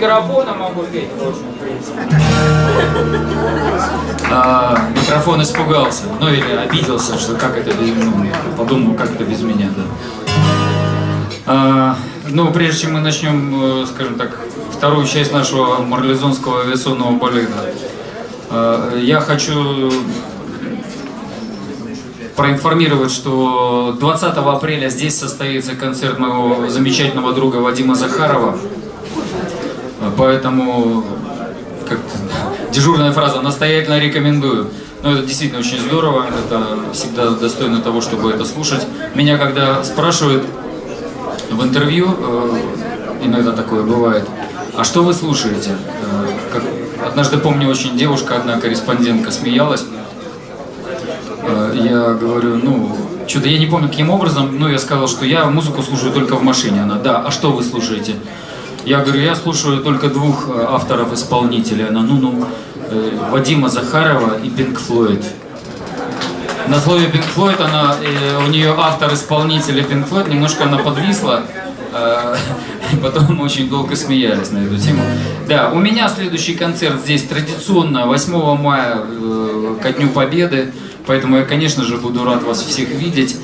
микрофона могу петь. А, микрофон испугался, ну или обиделся, что как это без, ну, подумал, как это без меня, да. А, ну, прежде чем мы начнем, э, скажем так, вторую часть нашего марлезонского авиационного балета, э, я хочу проинформировать, что 20 апреля здесь состоится концерт моего замечательного друга Вадима Захарова. Поэтому, как дежурная фраза, настоятельно рекомендую. Но это действительно очень здорово, это всегда достойно того, чтобы это слушать. Меня когда спрашивают в интервью, э, иногда такое бывает, а что вы слушаете? Э, как, однажды помню, очень девушка, одна корреспондентка смеялась, Э, я говорю, ну, что-то я не помню, каким образом, но я сказал, что я музыку слушаю только в машине. Она, да, а что вы слушаете? Я говорю, я слушаю только двух э, авторов-исполнителей. Она, ну-ну, э, Вадима Захарова и Пинк Флойд. На слове Пинк Флойд она, у нее автор-исполнитель Пинк Флойд, немножко она подвисла. И потом очень долго смеялись на эту тему. Да, у меня следующий концерт здесь традиционно 8 мая ко Дню Победы. Поэтому я, конечно же, буду рад вас всех видеть.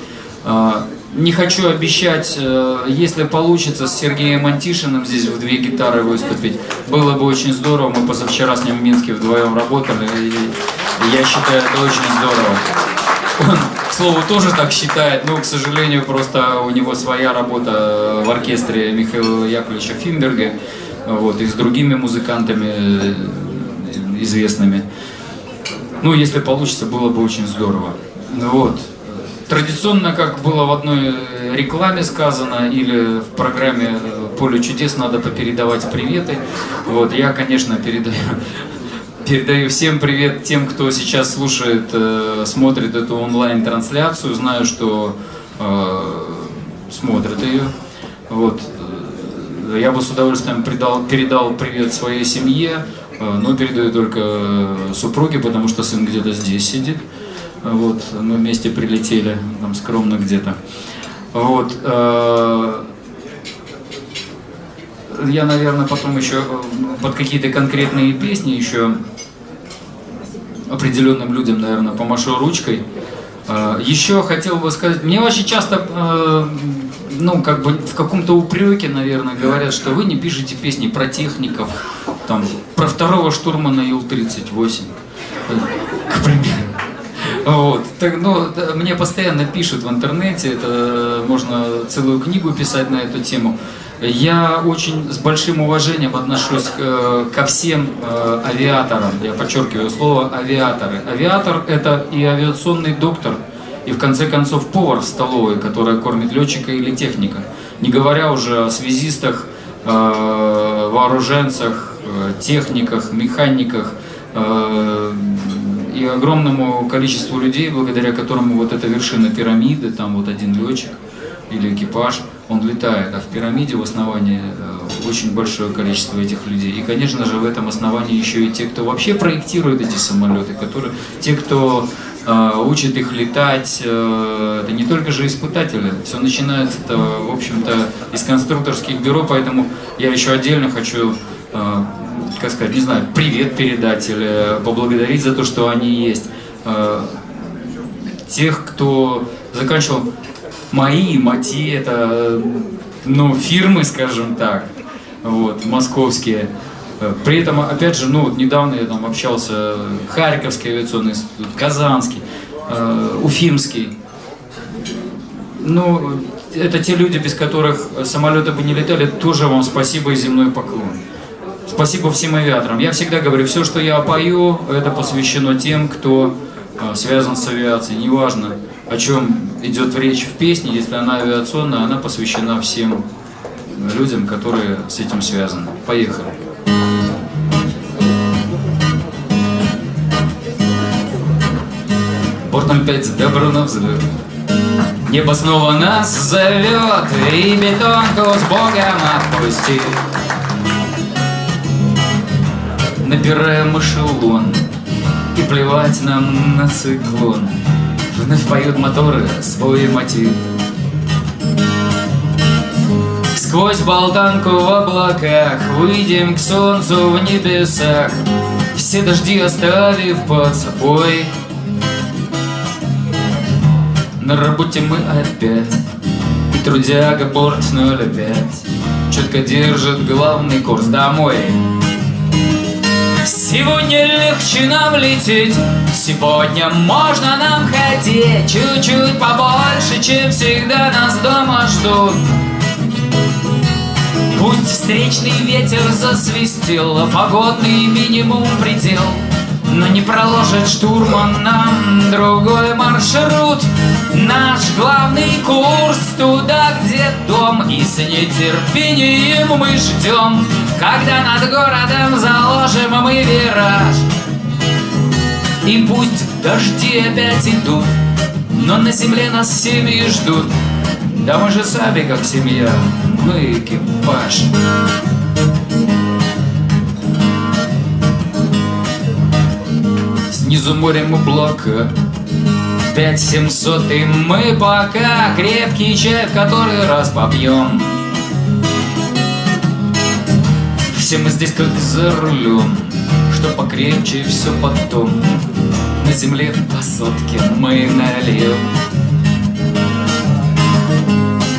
Не хочу обещать, э, если получится с Сергеем Антишиным здесь в две гитары выступить. Было бы очень здорово. Мы позавчера с ним в Минске вдвоем работали. И я считаю, это очень здорово. Он, к слову, тоже так считает, но, к сожалению, просто у него своя работа в оркестре Михаила Яковлевича Финберга, вот, и с другими музыкантами э, известными. Ну, если получится, было бы очень здорово. Вот. Традиционно, как было в одной рекламе сказано, или в программе «Поле чудес» надо попередавать приветы. Вот, я, конечно, передаю, передаю всем привет тем, кто сейчас слушает, э, смотрит эту онлайн-трансляцию. Знаю, что э, смотрят ее. Вот. Я бы с удовольствием передал, передал привет своей семье, Э, но передаю только э, супруге, потому что сын где-то здесь сидит. Вот, мы вместе прилетели, там скромно где-то. Вот. Э, я, наверное, потом еще под какие-то конкретные песни еще определенным людям, наверное, помашу ручкой. Еще хотел бы сказать, мне очень часто, ну, как бы в каком-то упреке, наверное, говорят, что вы не пишете песни про техников, там, про второго штурмана Ил-38, к примеру. Вот. Так, ну, мне постоянно пишут в интернете, это можно целую книгу писать на эту тему. Я очень с большим уважением отношусь к, э, ко всем э, авиаторам, я подчеркиваю слово авиаторы. Авиатор это и авиационный доктор, и в конце концов повар в столовой, которая кормит летчика или техника. Не говоря уже о связистах, э, вооруженцах, Э, техниках, механиках э, и огромному количеству людей, благодаря которому вот эта вершина пирамиды, там вот один летчик или экипаж, он летает, а в пирамиде в основании э, очень большое количество этих людей. И, конечно же, в этом основании еще и те, кто вообще проектирует эти самолеты, которые, те, кто э, учит их летать, э, это не только же испытатели, все начинается, в общем-то, из конструкторских бюро, поэтому я еще отдельно хочу Э, как сказать, не знаю, привет передать или поблагодарить за то, что они есть. Э, тех, кто заканчивал мои, МАТИ, это ну, фирмы, скажем так, вот, московские. Э, при этом, опять же, ну, вот недавно я там общался, Харьковский авиационный институт, Казанский, Уфимский. Ну, это те люди, без которых самолеты бы не летали, тоже вам спасибо и земной поклон. Спасибо всем авиаторам. Я всегда говорю, все, что я пою, это посвящено тем, кто а, связан с авиацией. Неважно, о чем идет речь в песне, если она авиационная, она посвящена всем людям, которые с этим связаны. Поехали. Борт 05, добро на взлет. Небо снова нас зовет, и бетонку с Богом отпустит набираем эшелон И плевать нам на циклон. Вновь поют моторы свой мотив. Сквозь болтанку в облаках Выйдем к солнцу в небесах. Все дожди оставив под собой. На работе мы опять И трудяга порт 05 Четко держит главный курс домой Сегодня легче нам лететь. Сегодня можно нам хотеть Чуть-чуть побольше, чем всегда нас дома ждут. Пусть встречный ветер засвистел Погодный минимум предел. Но не проложит штурман нам другой маршрут. Наш главный курс туда, где дом И с нетерпением мы ждем Когда над городом заложим мы вираж И пусть дожди опять идут Но на земле нас семьи ждут. Да мы же сами как семья, мы экипаж. Снизу морем облака Пять семьсот и мы пока Крепкий чай в который раз попьем Все мы здесь как за рулем Что покрепче все потом На земле по сотке мы нальем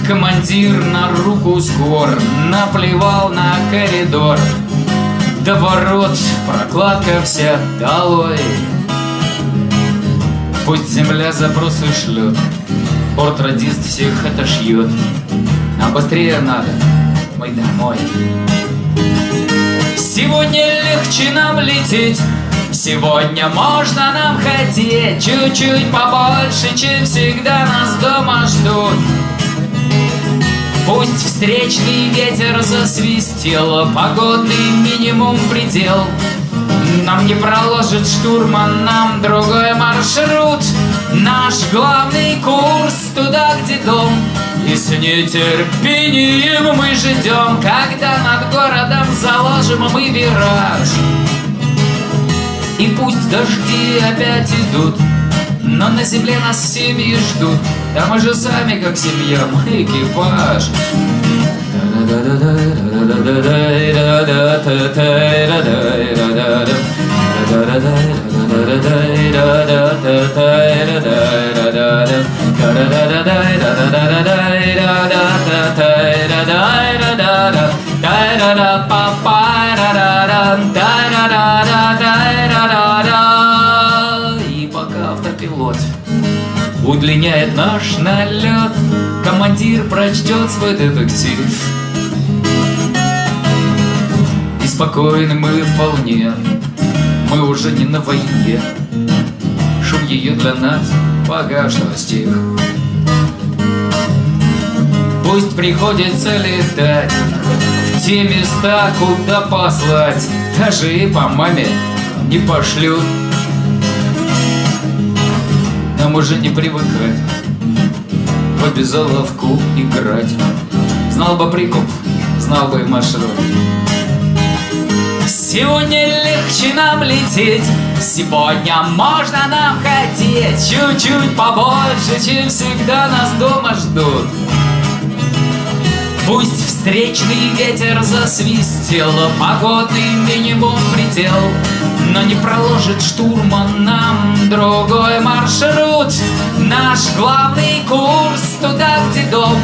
Командир на руку скор Наплевал на коридор До ворот прокладка вся долой Пусть земля запросы шлет, Порт-радист всех отошьет. Нам быстрее надо, мы домой. Сегодня легче нам лететь, Сегодня можно нам хотеть. Чуть-чуть побольше, чем всегда нас дома ждут. Пусть встречный ветер засвистел Погодный минимум предел. Нам не проложит штурман, нам другой маршрут. Наш главный курс туда, где дом И с нетерпением мы ждем Когда над городом заложим мы вираж. И пусть дожди опять идут но на земле нас семьи ждут. Да мы же сами как семья, мы экипаж И пока автопилот удлиняет наш налет, командир прочтет свой детектив. И спокойны мы вполне, мы уже не на войне. Шум ее для нас пока стих. Пусть приходится летать в те места, куда послать, даже и по маме не пошлют. Нам уже не привыкать в обезоловку играть. Знал бы прикуп, знал бы маршрут. Сегодня легче нам лететь, сегодня можно нам хотеть Чуть-чуть побольше, чем всегда нас дома ждут Пусть встречный ветер засвистел, погодный минимум предел Но не проложит штурман нам другой маршрут Наш главный курс туда, где дом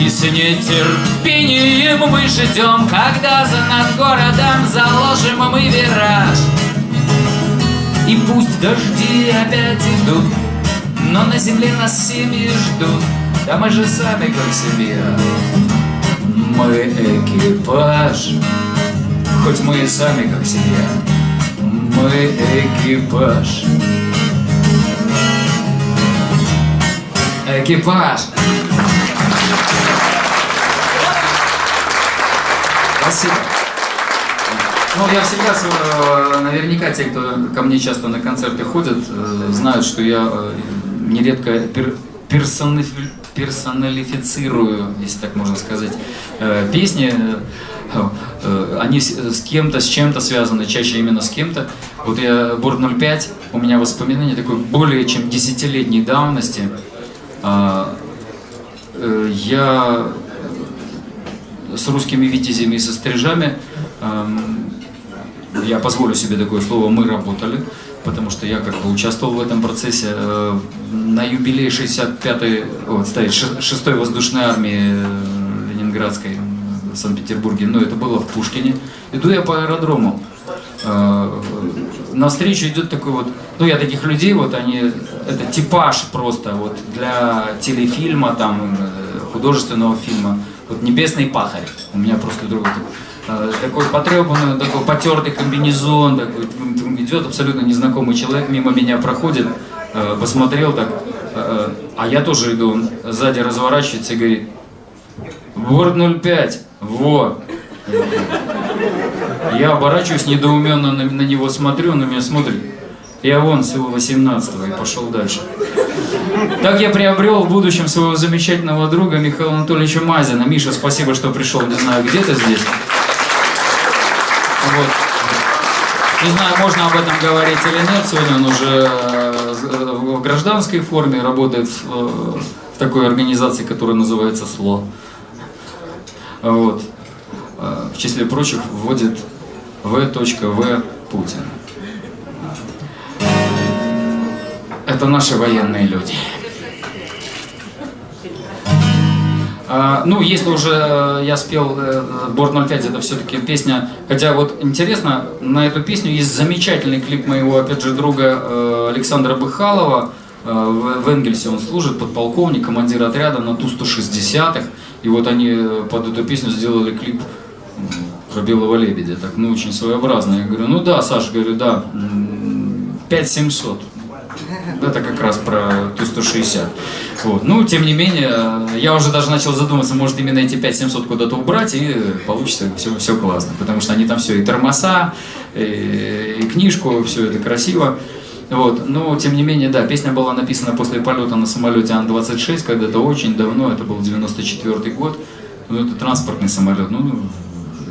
и с нетерпением мы ждем, когда за над городом заложим мы вираж. И пусть дожди опять идут, но на земле нас семьи ждут, да мы же сами как семья. Мы экипаж, хоть мы и сами как семья. Мы экипаж. Экипаж. Спасибо. Ну, я всегда, э, наверняка те, кто ко мне часто на концерты ходят, э, знают, что я э, нередко пер, если так можно сказать, песни. Они с кем-то, с чем-то связаны, чаще именно с кем-то. Вот я Борт 05, у меня воспоминания такой более чем десятилетней давности. А, я с русскими витязями и со стрижами. Я позволю себе такое слово, мы работали, потому что я как бы участвовал в этом процессе. Э, на юбилей 65-й, вот, стоит 6-й воздушной армии э, Ленинградской в Санкт-Петербурге, но это было в Пушкине. Иду я по аэродрому. Э, навстречу идет такой вот, ну я таких людей, вот они, это типаж просто вот для телефильма, там, художественного фильма. Вот «Небесный пахарь». У меня просто друг э, такой потрепанный, такой потертый комбинезон, такой, идет абсолютно незнакомый человек, мимо меня проходит, э, посмотрел так, э, а я тоже иду, он сзади разворачивается и говорит, Ворд 05, во. Я оборачиваюсь, недоуменно на, него смотрю, он на меня смотрит. Я вон всего 18 и пошел дальше. Так я приобрел в будущем своего замечательного друга Михаила Анатольевича Мазина. Миша, спасибо, что пришел, не знаю, где ты здесь. Вот. Не знаю, можно об этом говорить или нет. Сегодня он уже э, в гражданской форме работает в, э, в такой организации, которая называется СЛО. Вот. Э, в числе прочих вводит В.В. Путин. Это наши военные люди. Ну, если уже э, я спел э, Борт 05, это все-таки песня. Хотя вот интересно, на эту песню есть замечательный клип моего, опять же, друга э, Александра Быхалова. В Энгельсе он служит, подполковник, командир отряда на Ту-160-х. И вот они под эту песню сделали клип про белого лебедя. Так, ну, очень своеобразно. Я говорю, ну да, Саша, говорю, да, 5700. Это как раз про Ту-160. Вот. Ну, тем не менее, я уже даже начал задумываться, может именно эти 5700 куда-то убрать, и получится все, все классно. Потому что они там все, и тормоза, и, и книжку, все это красиво. Вот. Но, тем не менее, да, песня была написана после полета на самолете Ан-26, когда-то очень давно, это был 94 год. Ну, это транспортный самолет. Ну,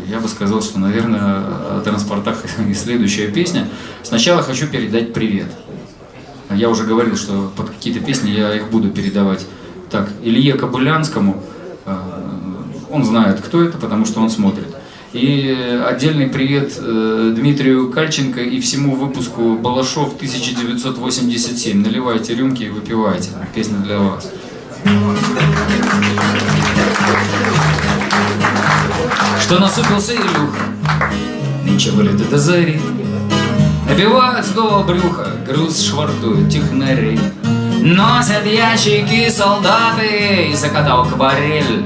я бы сказал, что, наверное, о транспортах и следующая песня. Сначала хочу передать привет. Я уже говорил, что под какие-то песни я их буду передавать. Так, Илье Кобылянскому, э, он знает, кто это, потому что он смотрит. И отдельный привет э, Дмитрию Кальченко и всему выпуску Балашов 1987. Наливайте рюмки и выпивайте. Песня для вас. Что насупился Илюха, нынче вылет до зари, Набивают снова брюхо, груз швартуют технари. Носят ящики солдаты и закатал акварель.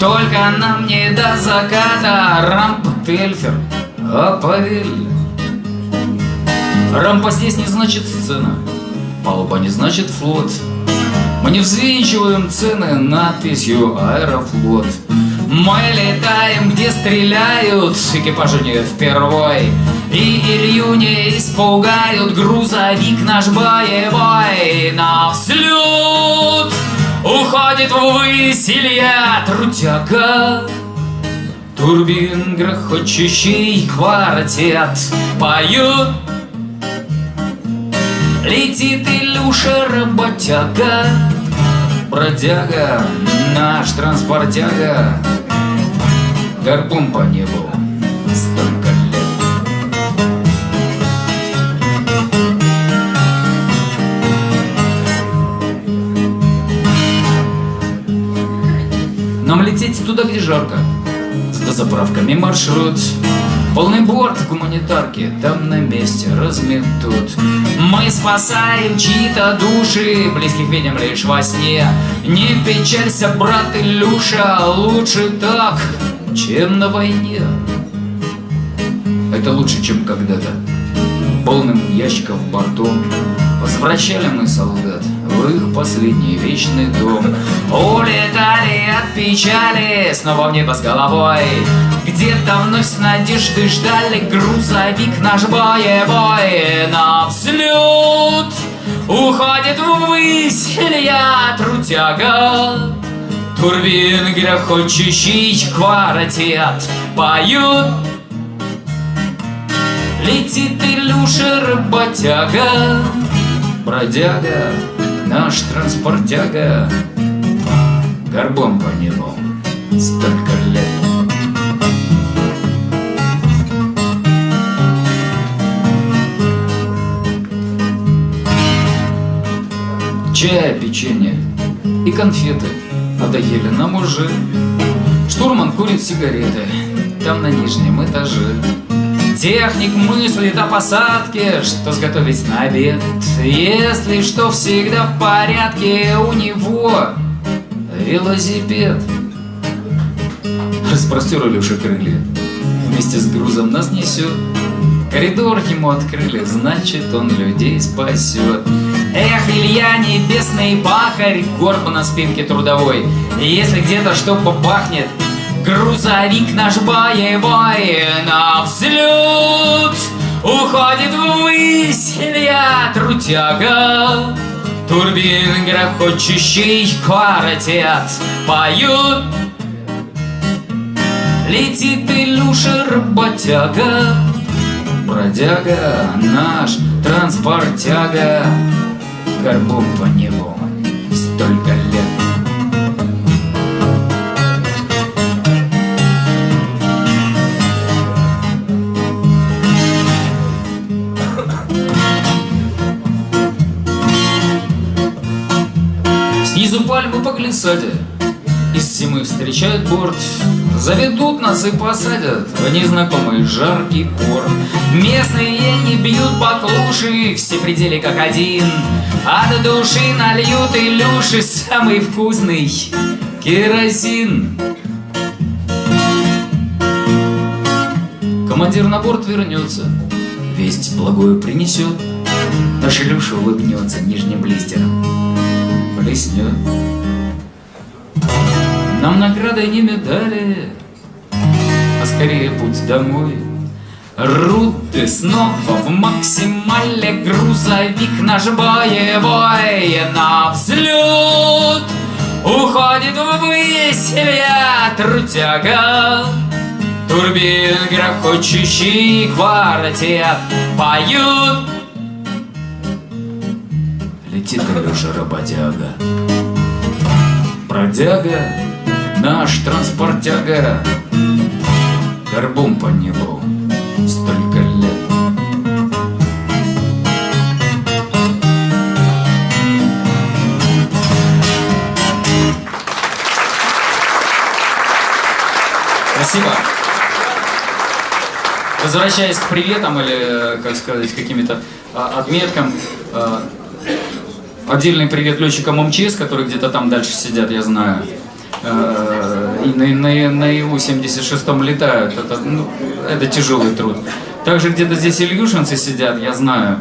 Только нам не до заката рамп Тельфер, а павель. Рампа здесь не значит сцена, палуба не значит флот. Мы не взвинчиваем цены надписью «Аэрофлот». Мы летаем, где стреляют, экипажу не впервой. И Илью не испугают, грузовик наш боевой на взлет. Уходит ввысь Илья Трутяга, Турбин грохочущий квартет поют. Летит Илюша работяга, Бродяга, наш транспортяга, Гарпун по небу, столько лет. Нам лететь туда, где жарко, с дозаправками маршрут. Полный борт гуманитарки там на месте разметут. Мы спасаем чьи-то души Близких видим лишь во сне. Не печалься, брат Илюша Лучше так, чем на войне? Это лучше, чем когда-то. Полным ящиков бортом Возвращали мы солдат в их последний вечный дом. Улетали от печали снова в небо с головой. Где-то вновь с надеждой ждали грузовик наш боевой. На взлет уходит ввысь Илья Трутяга Турбін грохочущий квартет поют. Летит Илюша работяга, бродяга, наш транспортяга, горбом по нему столько лет. Чая, печенье и конфеты надоели нам уже. Штурман курит сигареты, там на нижнем этаже. Техник мыслит о посадке, что сготовить на обед. Если что всегда в порядке, у него велосипед. Распростер Илюша крылья, вместе с грузом нас несет. Коридор ему открыли, значит он людей спасет. Эх, Илья, небесный пахарь, горб на спинке трудовой. Если где-то что попахнет, грузовик наш боевой на взлет уходит ввысь Илья трутяга. Турбин грохочущий квартет поют. Летит Илюша работяга, бродяга наш транспортяга горбом по небу столько лет. Снизу пальмы по глиссаде Из зимы встречают борт Заведут нас и посадят В незнакомый жаркий порт Местные не бьют баклуши Все пределы как один. От души нальют Илюши Самый вкусный керосин. Командир на борт вернется Весть благую принесет. Наш Илюша улыбнется нижним блистером наградой не медали А скорее путь домой. Руты снова в максимале Грузовик наш боевой На взлет. Уходит ввысь ветр тяга Турбин грохочущий квартет Поют Летит Илюша работяга. Бродяга, наш транспортяга Горбом по небу столько лет Спасибо. Возвращаясь к приветам или, как сказать, каким-то а, отметкам, а, отдельный привет летчикам МЧС, которые где-то там дальше сидят, я знаю. А, и на, на, на Илу-76 летают. Это, ну, это тяжелый труд. Также где-то здесь ильюшинцы сидят, я знаю.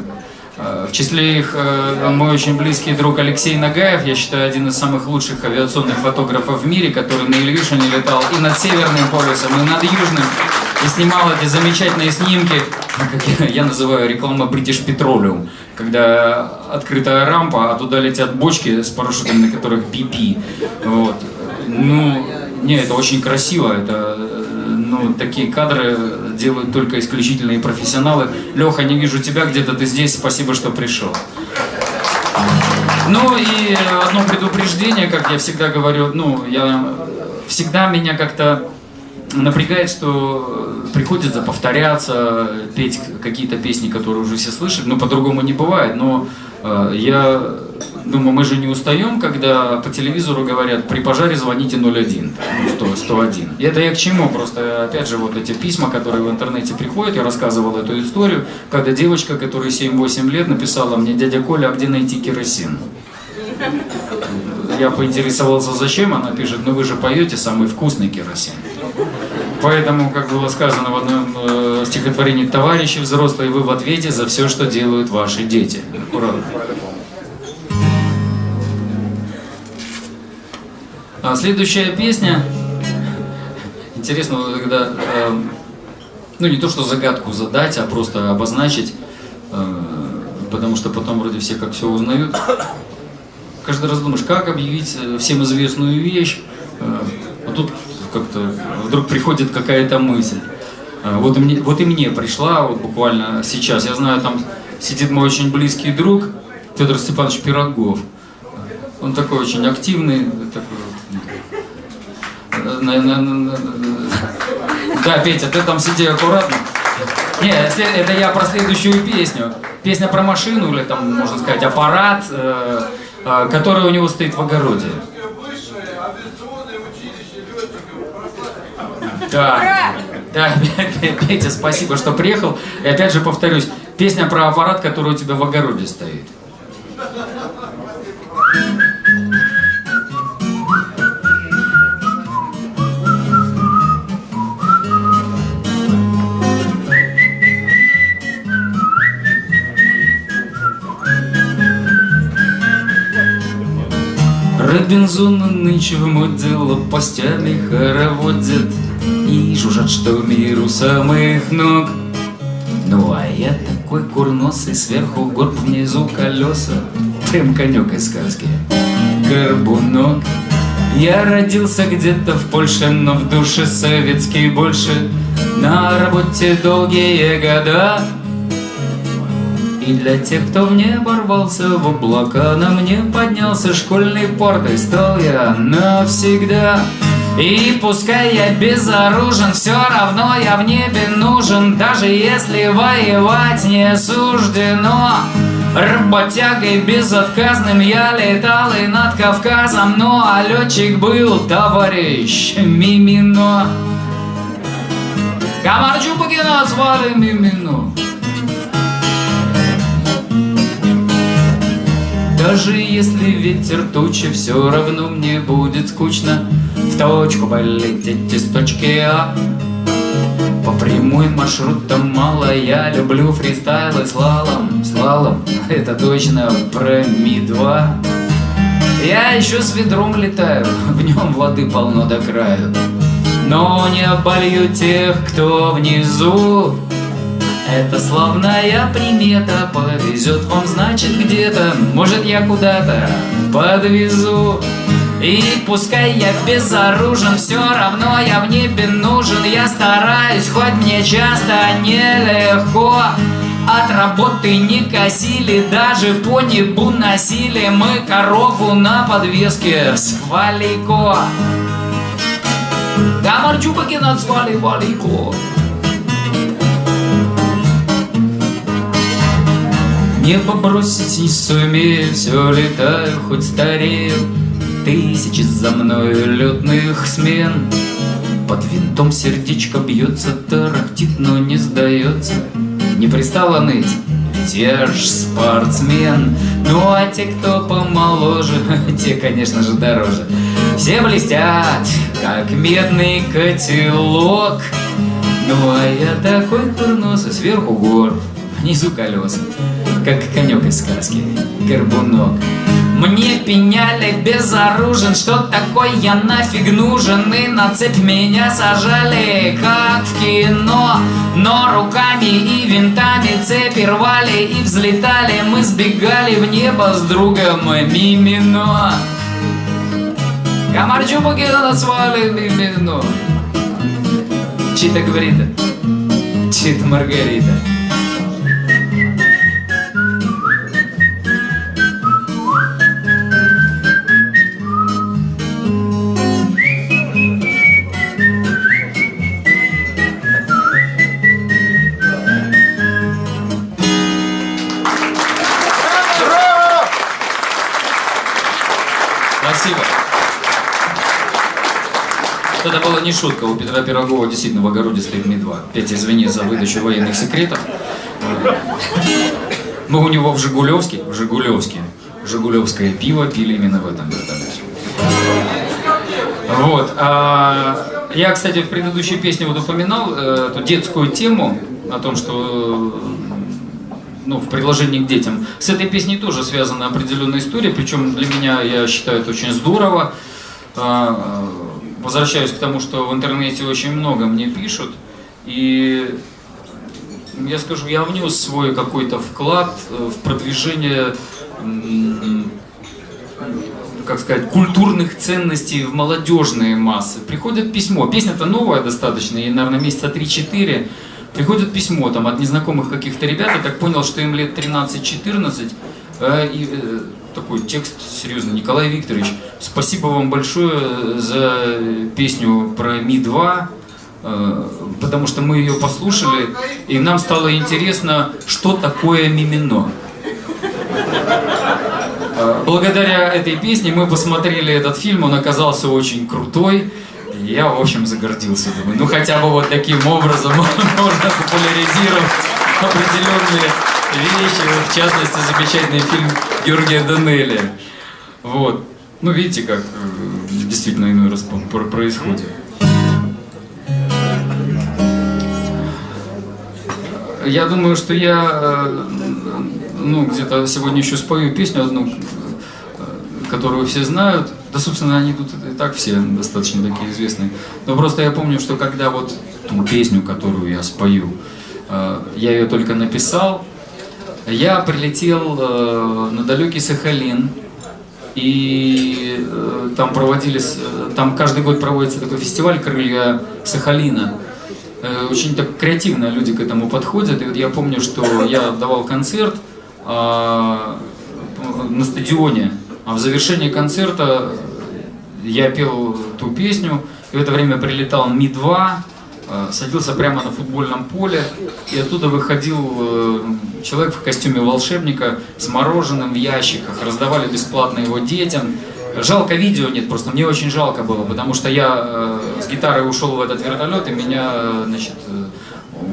А, В числе их э, мой очень близкий друг Алексей Нагаев, я считаю, один из самых лучших авиационных фотографов в мире, который на Ильюшине летал и над Северным полюсом, и над Южным, и снимал эти замечательные снимки, как я, называю реклама British Petroleum, когда открытая рампа, а туда летят бочки с парашютами, на которых BP. Вот. Ну, не, это очень красиво, это ну, такие кадры делают только исключительные профессионалы. Леха, не вижу тебя где-то, ты здесь, спасибо, что пришел. Ну и одно предупреждение, как я всегда говорю, ну, я всегда меня как-то напрягает, что приходится повторяться, петь какие-то песни, которые уже все слышали, но по-другому не бывает. Но э, я думаю, мы же не устаем, когда по телевизору говорят, при пожаре звоните 01, ну, 100, 101. И это я к чему? Просто, опять же, вот эти письма, которые в интернете приходят, я рассказывал эту историю, когда девочка, которой 7-8 лет, написала мне, дядя Коля, а где найти керосин? Я поинтересовался, зачем, она пишет, ну вы же поете самый вкусный керосин. Поэтому, как было сказано в одном э, стихотворении «Товарищи взрослые, вы в ответе за все, что делают ваши дети». Аккуратно. А следующая песня, интересно, когда, э, ну не то что загадку задать, а просто обозначить, э, потому что потом вроде все как все узнают. Каждый раз думаешь, как объявить э, всем известную вещь, э, а тут как-то вдруг приходит какая-то мысль. Э, Вот и, мне, вот и мне пришла, вот буквально сейчас. Я знаю, там сидит мой очень близкий друг Федор Степанович Пирогов. Он такой очень активный, такой вот, на- Да, Петя, ты там сиди аккуратно. Не, это я про следующую песню. песня про машину или там, можно сказать, аппарат, э, э, который у него стоит в огороде. Да, да, Петя, спасибо, что приехал. И опять же повторюсь, песня про аппарат, который у тебя в огороде стоит. Робинзон нынче в моде лопастями хороводят И жужжат, что миру самых ног. Ну а я такой курносый, сверху горб, внизу колеса. Прям конек из сказки, горбунок. Я родился где-то в Польше, но в душе советский больше. На работе долгие года. И для тех, кто в небо рвался в облака, На мне поднялся. Школьный порт, и стал я навсегда. И пускай я безоружен, все равно я в небе нужен, Даже если воевать не суждено. Работягой безотказным я летал и над Кавказом, Ну а летчик был товарищ Мимино. Камарчупакина звали Мимино. Даже если ветер тучи, все равно мне будет скучно В точку полететь из точки А. По прямой маршрутам мало, я люблю фристайл и слалом Слалом, это точно про Ми-2 Я еще с ведром летаю, в нем воды полно до краю. Но не оболью тех, кто внизу. Это славная примета Повезет вам, значит, где-то. Может, я куда-то подвезу и пускай я безоружен, все равно я в небе нужен. Я стараюсь, хоть мне часто нелегко. От работы не косили, даже по небу носили. Мы корову на подвеске с валико Гамарчупаки назвали валико Небо бросить не сумею, все летаю, хоть старею Тысячи за мною летных смен. Под винтом сердечко бьется, тарахтит, но не сдается. Не пристало ныть, ведь я ж спортсмен. Ну а те, кто помоложе, те, конечно же, дороже. Все блестят, как медный котелок. Ну а я такой курносый, сверху гор, внизу колеса как конек из сказки, горбунок. Мне пеняли безоружен, что такой я нафиг нужен? И на цепь меня сажали, как в кино Но руками и винтами цепи рвали и взлетали. Мы сбегали в небо с другом Мимино. Комарчу покидала свали Мимино. Чита говорит, чит Маргарита это не шутка. У Петра Пирогова действительно в огороде стоит Ми-2. Петя, извини за выдачу военных секретов. Мы у него в Жигулевске, в Жигулевске, Жигулевское пиво пили именно в этом вертолете. Вот. А, я, кстати, в предыдущей песне вот упоминал э, эту детскую тему о том, что ну, в предложении к детям. С этой песней тоже связана определенная история, причем для меня, я считаю, это очень здорово. А, возвращаюсь к тому, что в интернете очень много мне пишут, и я скажу, я внес свой какой-то вклад э, в продвижение, как сказать, культурных ценностей в молодежные массы. Приходит письмо, песня-то новая достаточно, ей, наверное, месяца 3-4, приходит письмо там от незнакомых каких-то ребят, я так понял, что им лет 13-14, э, и э, такой текст, серьезно, Николай Викторович, спасибо вам большое за песню про Ми-2. э, потому что мы ее послушали, и нам стало интересно, что такое мимино. Э, благодаря этой песне мы посмотрели этот фильм, он оказался очень крутой. Я, в общем, загордился. Думаю, ну хотя бы вот таким образом можно популяризировать определенные вещи, в частности, замечательный фильм Георгия Данелли. Вот. Ну, видите, как э, действительно иной раз происходит. Я думаю, что я э, ну, где-то сегодня еще спою песню одну, э, которую все знают. Да, собственно, они тут и так все достаточно такие известные. Но просто я помню, что когда вот ту песню, которую я спою, я ее только написал, я прилетел на далекий Сахалин, и э, там проводились, э, там каждый год проводится такой фестиваль «Крылья Сахалина». Э, очень так креативно люди к этому подходят. И вот я помню, что я давал концерт э, на стадионе, а в завершении концерта я пел ту песню, и в это время прилетал Ми-2, Э, садился прямо на футбольном поле, и оттуда выходил э, человек в костюме волшебника с мороженым в ящиках, раздавали бесплатно его детям. Жалко видео нет, просто мне очень жалко было, потому что я э, с гитарой ушел в этот вертолет, и меня, значит,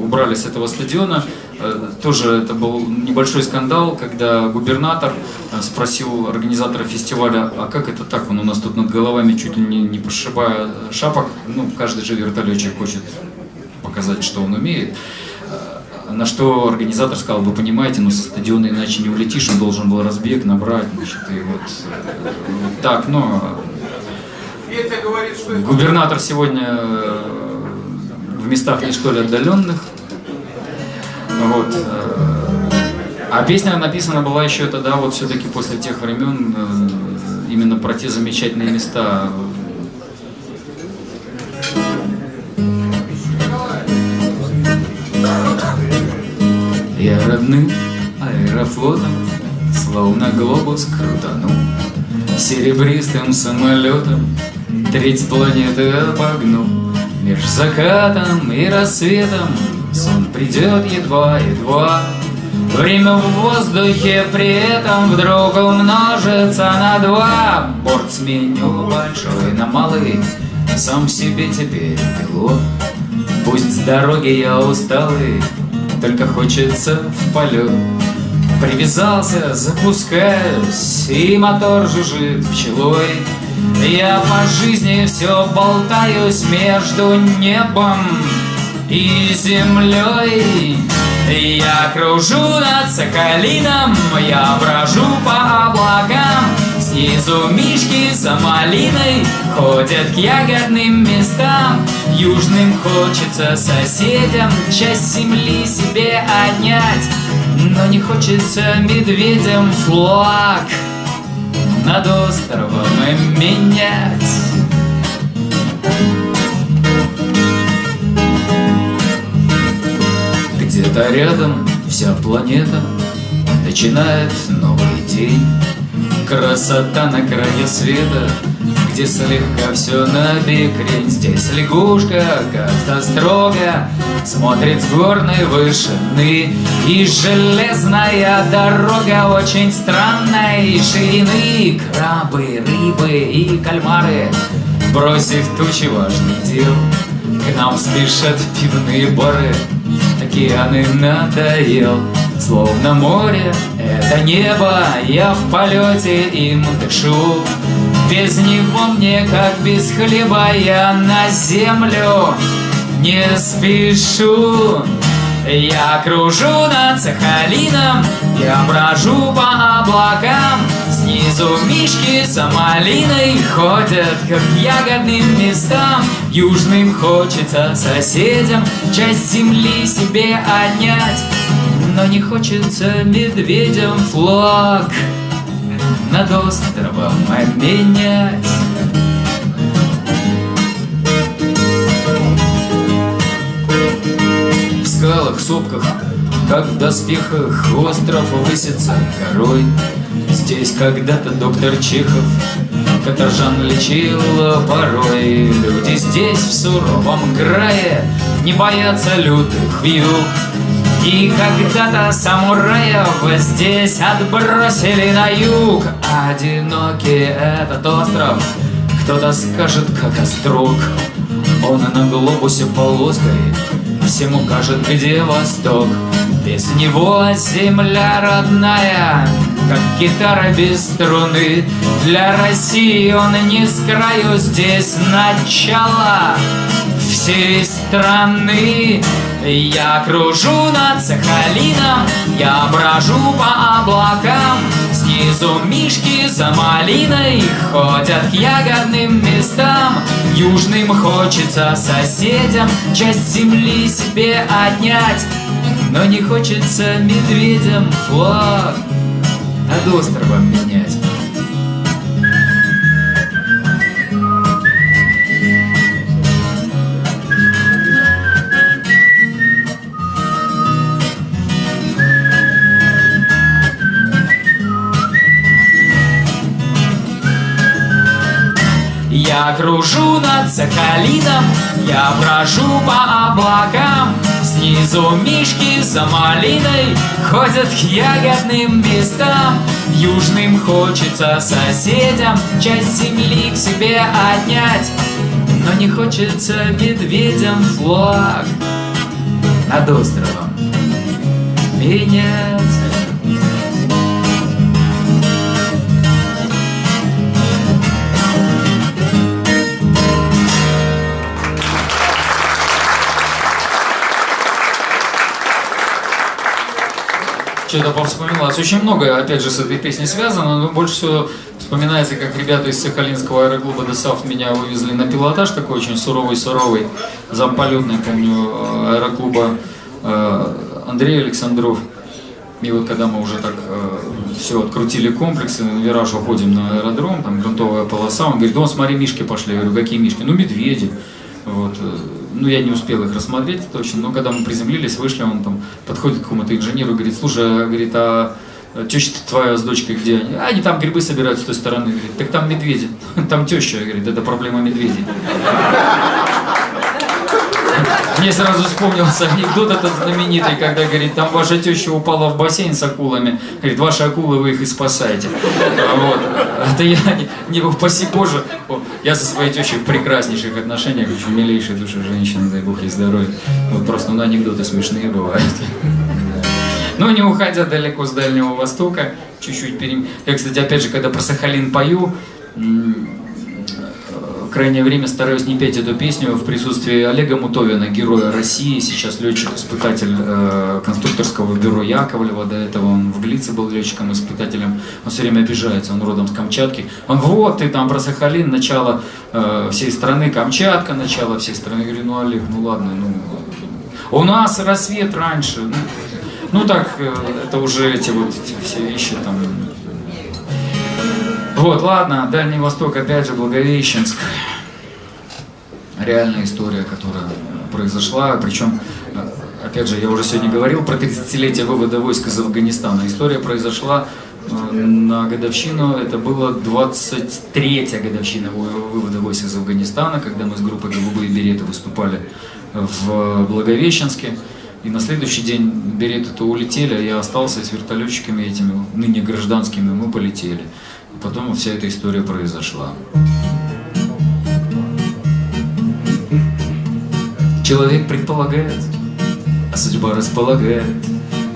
убрали с этого стадиона. Тоже это был небольшой скандал, когда губернатор спросил организатора фестиваля, а как это так, он у нас тут над головами чуть ли не, не пошибая шапок, ну, каждый же вертолетчик хочет показать, что он умеет. На что организатор сказал, вы понимаете, ну со стадиона иначе не улетишь, он должен был разбег набрать, значит, и вот, вот так, но... Губернатор сегодня в местах не столь отдаленных, вот. А песня написана была еще тогда, вот все-таки после тех времен, э, именно про те замечательные места Я родным аэрофлотом, словно глобус крутанул, Серебристым самолетом треть планеты обогнул. Меж закатом и рассветом сон придет едва-едва, Время в воздухе при этом вдруг умножится на два. Борт сменю большой на малый, сам себе теперь пилот. Пусть с дороги я усталый, только хочется в полет. Привязался, запускаюсь, и мотор жужжит пчелой. Я по жизни все болтаюсь между небом и землей. Я кружу над Соколином, я брожу по облакам, Снизу мишки за малиной ходят к ягодным местам. Южным хочется соседям часть земли себе отнять, Но не хочется медведям флаг над островом менять. Рядом вся планета начинает новый день. Красота на крае света, где слегка все на. Здесь лягушка как-то строго смотрит с горной вышины. И железная дорога очень странной ширины. Крабы, рыбы и кальмары, бросив тучи важных дел, к нам спешат пивные бары, океаны надоел. Словно море, это небо, я в полете им дышу. Без него мне, как без хлеба, я на землю не спешу. Я кружу над Сахалином, я брожу по облакам, Снизу мишки за малиной ходят, как ягодным местам. Южным хочется соседям часть земли себе отнять, но не хочется медведям флаг Над островом обменять. В скалах, сопках, как в доспехах Остров высится горой Здесь когда-то доктор Чехов. Каторжан лечил порой Люди здесь в суровом крае Не боятся лютых вьюг и когда-то самураев здесь отбросили на юг. Одинокий этот остров Кто-то скажет, как острог. Он на глобусе полоской Всему кажет, где восток. Без него земля родная Как гитара без струны. Для России он не с краю Здесь начало всей страны. Я кружу над Сахалином, я брожу по облакам. Снизу мишки за малиной ходят к ягодным местам. Южным хочется соседям часть земли себе отнять Но не хочется медведям. Флаг над островом менять Я кружу над Сахалином, я брожу по облакам Снизу мишки за малиной ходят к ягодным местам. Южным хочется соседям часть земли к себе отнять Но не хочется медведям флаг над островом менять что-то повспоминалось. Очень много, опять же, с этой песней связано, но больше всего вспоминается, как ребята из Сахалинского аэроклуба ДОСАВ меня вывезли на пилотаж такой очень суровый-суровый, замполетный, помню, аэроклуба э, Андрей Александров. И вот когда мы уже так э, все открутили комплексы, на вираж уходим на аэродром, там грунтовая полоса, он говорит, "Дон, смотри, мишки пошли. Я говорю, какие мишки? Ну, медведи. Вот. Ну, я не успел их рассмотреть точно, но когда мы приземлились, вышли, он там подходит к какому-то инженеру и говорит, слушай, говорит, а теща твоя с дочкой где они? А они там грибы собирают с той стороны. Говорит, так там медведи. Там теща, говорит, это проблема медведей. Мне сразу вспомнился анекдот этот знаменитый, когда, говорит, там ваша теща упала в бассейн с акулами. Говорит, ваши акулы, вы их и спасаете. Вот. Это я, не, не упаси Боже, я со своей тещей в прекраснейших отношениях, очень милейшей души женщины, дай Бог ей здоровья. Вот просто, ну, анекдоты смешные бывают. Но не уходя далеко с Дальнего Востока, чуть-чуть перем... Я, кстати, опять же, когда про Сахалин пою, крайнее время стараюсь не петь эту песню в присутствии Олега Мутовина, героя России, сейчас летчик-испытатель э, конструкторского бюро Яковлева, до этого он в Глице был летчиком-испытателем, он все время обижается, он родом с Камчатки. Он, вот, ты там про Сахалин, начало э, всей страны, Камчатка, начало всей страны. Я говорю, ну, Олег, ну ладно, ну, у нас рассвет раньше. Ну, ну так, э, это уже эти вот эти все вещи там вот, ладно, Дальний Восток, опять же, Благовещенск. Реальная история, которая произошла, причем, опять же, я уже сегодня говорил про 30-летие вывода войск из Афганистана. История произошла э, на годовщину, это было 23-я годовщина вывода войск из Афганистана, когда мы с группой «Голубые береты» выступали в Благовещенске. И на следующий день береты-то улетели, а я остался с вертолетчиками этими, ныне гражданскими, мы полетели. Потом вся эта история произошла. Человек предполагает, а судьба располагает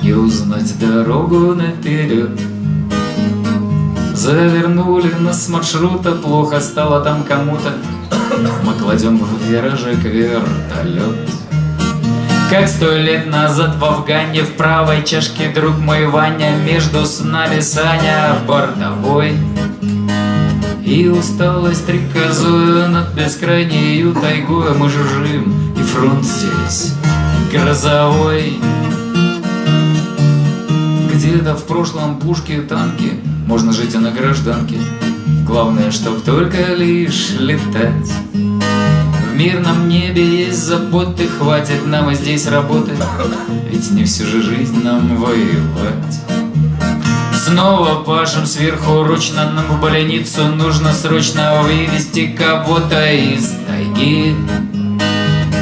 И узнать дорогу наперед. Завернули нас с маршрута, плохо стало там кому-то. Мы кладем в виражик вертолет как сто лет назад в Афгане В правой чашке друг мой Ваня Между нами Саня бортовой И усталость приказуя над бескрайнею тайгой Мы жужжим, и фронт здесь грозовой. Где-то в прошлом пушки танки Можно жить и на гражданке. Главное, чтоб только лишь летать. Мирном небе есть заботы, хватит нам и здесь работы, ведь не всю же жизнь нам воевать. Снова пашем сверху ручно в больницу Нужно срочно вывести кого-то из тайги.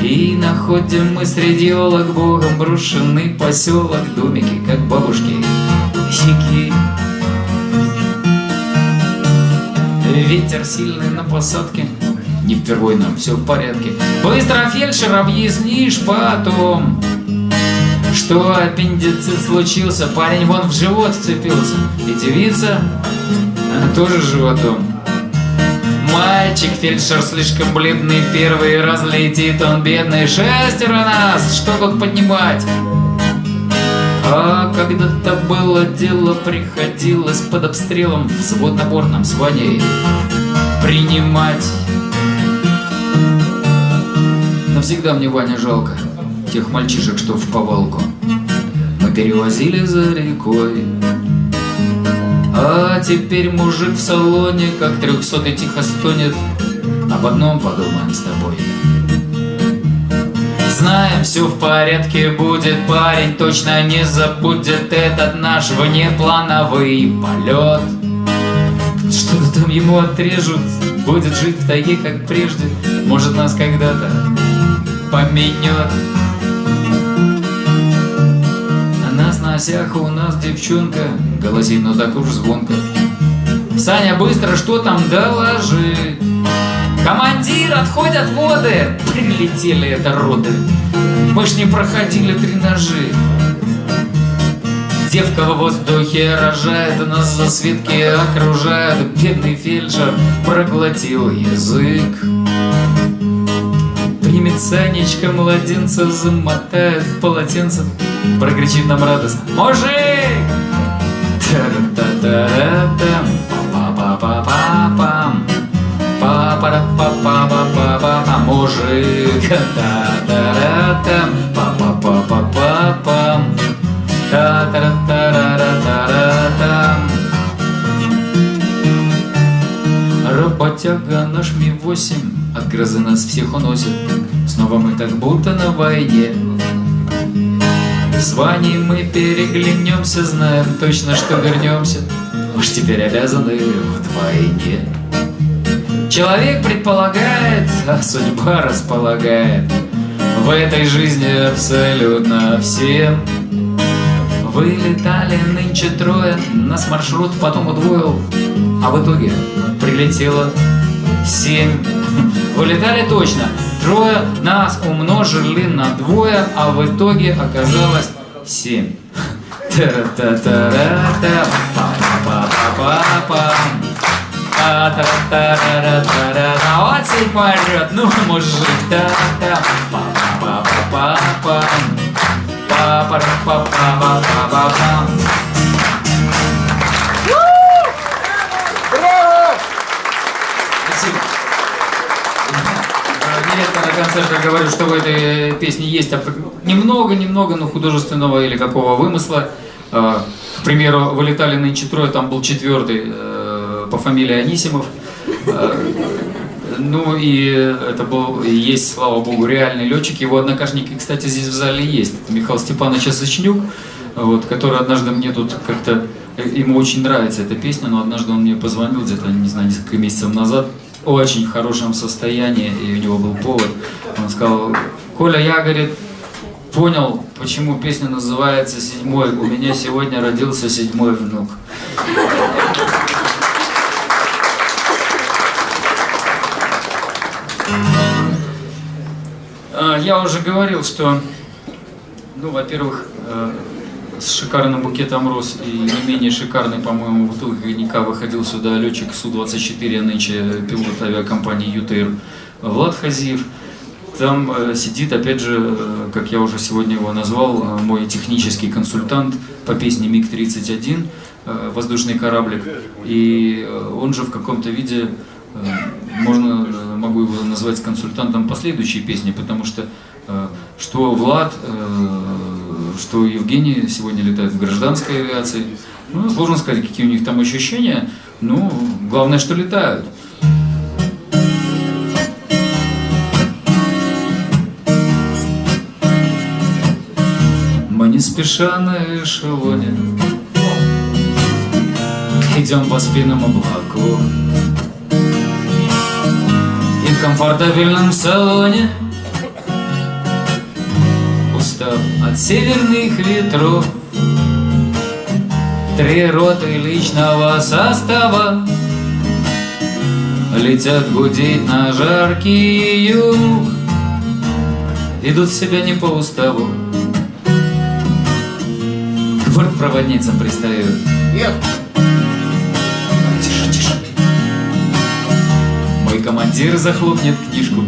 И находим мы среди олок богом брошенный поселок Домики, как бабушки, щеки Ветер сильный на посадке Не впервой нам, все в порядке. Быстро фельдшер объяснишь потом что аппендицит случился, парень вон в живот вцепился. И девица тоже животом. Мальчик, фельдшер слишком бледный, первый раз летит он бедный. Шестеро нас, что тут поднимать? А когда-то было дело, приходилось под обстрелом взвод набор нам с Ваней принимать. Навсегда мне Ваня жалко тех мальчишек, что в повалку перевозили за рекой. А теперь мужик в салоне, как трехсотый тихо стонет. Об одном подумаем с тобой. Знаем, все в порядке будет, парень точно не забудет. Этот наш внеплановый полет. Что-то там ему отрежут, будет жить в тайге, как прежде, может нас когда-то поменет. Носях у нас девчонка. Голосит, ну так уж звонко. Саня, быстро, что там, доложи? Командир, отходят воды. Прилетели это роды. Мы ж не проходили тренажи Девка в воздухе рожает, нас за светки окружает. Бедный фельдшер проглотил язык. Примет Санечка младенца, замотает в полотенце Прокричит нам радостно. Мужик! Па-па-па-па-пам Па-па-па-па-па-па-па Мужик! Та-та-та-там Па-па-па-па-па-пам. Та-та-та-та-та-та-там Работяга наш Ми-8 От грозы нас всех уносит. Снова мы так будто на войне с Ваней мы переглянемся, знаем точно, что вернемся. Уж теперь обязаны вдвойне. Человек предполагает, а судьба располагает. В этой жизни абсолютно всем. Вылетали нынче трое, нас маршрут потом удвоил. А в итоге прилетело семь. Вылетали точно, трое, нас умножили на двое, а в итоге оказалось семь. Вот седьмой ряд, ну мужик, та-та, па-па-па-па-па, па-па-па-па-па-па-па. нередко на концертах говорю, что в этой песне есть немного-немного, но художественного или какого вымысла. А, к примеру, вылетали нынче трое, там был четвертый э, по фамилии Анисимов. А, ну и это был, есть, слава богу, реальный летчик. Его однокашники, кстати, здесь в зале есть. Это Михаил Степанович Осочнюк, вот, который однажды мне тут как-то, ему очень нравится эта песня, но однажды он мне позвонил где-то, не знаю, несколько месяцев назад, очень хорошем состоянии, и у него был повод. Он сказал, Коля, я, говорит, понял, почему песня называется «Седьмой». У меня сегодня родился седьмой внук. А, я уже говорил, что, ну, во-первых, э, с шикарным букетом роз и не менее шикарный, по-моему, бутылка выходил сюда летчик Су-24, а нынче пилот авиакомпании ЮТР Влад Хазиев. Там э, сидит, опять же, э, как я уже сегодня его назвал, э, мой технический консультант по песне МиГ-31, э, воздушный кораблик. И он же в каком-то виде, можно, могу его назвать консультантом последующей песни, потому что что Влад что Евгений сегодня летает в гражданской авиации. Ну, сложно сказать, какие у них там ощущения, но главное, что летают. Мы не спеша на эшелоне Идем по спинам облаков И в комфортабельном салоне Устав от северных ветров Три роты личного состава Летят гудеть на жаркий юг Ведут себя не по уставу. К бортпроводницам пристают. Нет. Тише, тише. Мой командир захлопнет книжку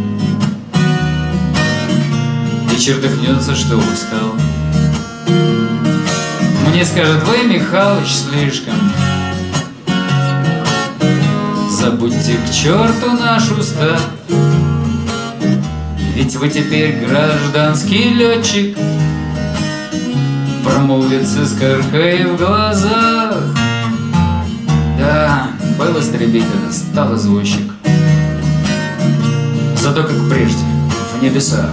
чертыхнется, что устал. Мне скажет, вы, Михалыч, слишком Забудьте к черту наш устав Ведь вы теперь гражданский летчик Промолвит с искоркой в глазах. Да, был истребитель, стал извозчик Зато как прежде, в небесах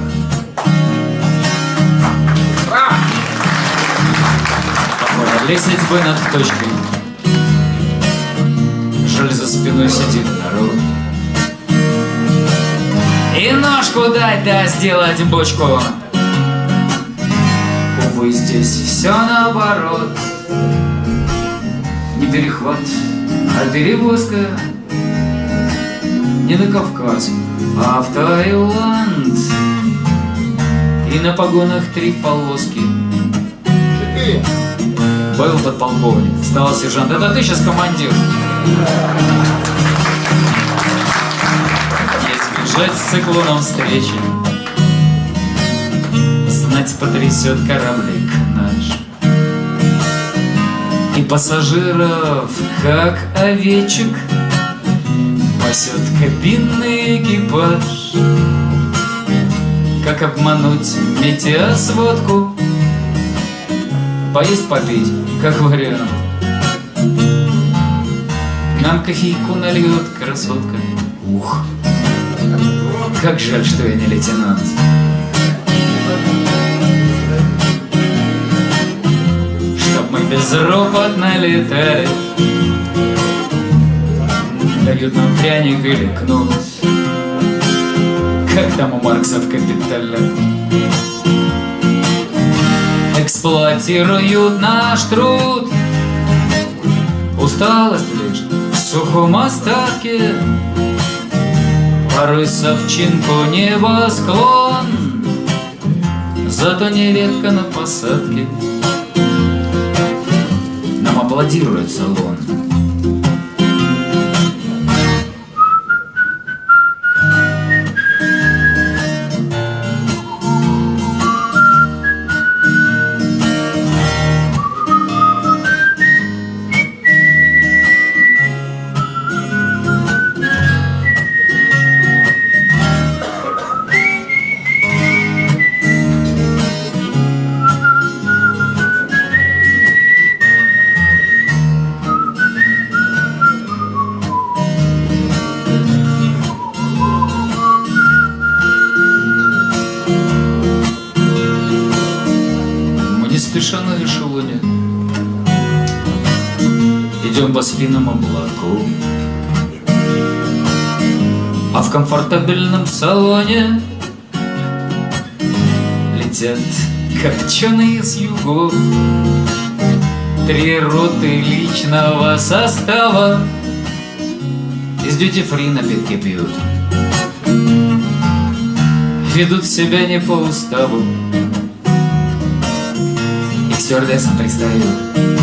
Лесить бы над точкой. Жаль, за спиной сидит народ. И ножку дать, да сделать бочку. Увы, здесь все наоборот. Не перехват, а перевозка. Не на Кавказ, а в Таиланд. И на погонах три полоски. Четыре. Был подполковник, стал сержант. Это ты сейчас командир. Не избежать с циклоном встречи. Знать потрясет кораблик наш. И пассажиров, как овечек, Пасет кабинный экипаж. Как обмануть метеосводку Поесть попить, как вариант. Нам кофейку нальет красотка. Ух, как жаль, что я не лейтенант. Чтоб мы безропотно летали Дают нам пряник или кнут. Как там у Маркса в «Капитале» Эксплуатируют наш труд. Усталость лишь в сухом остатке. Порой совчинку небосклон. Зато нередко на посадке. Нам аплодирует салон салоне Летят копченые с югов Три роты личного состава. Из дьюти-фри напитки пьют. Ведут себя не по уставу. И к стюардессам пристают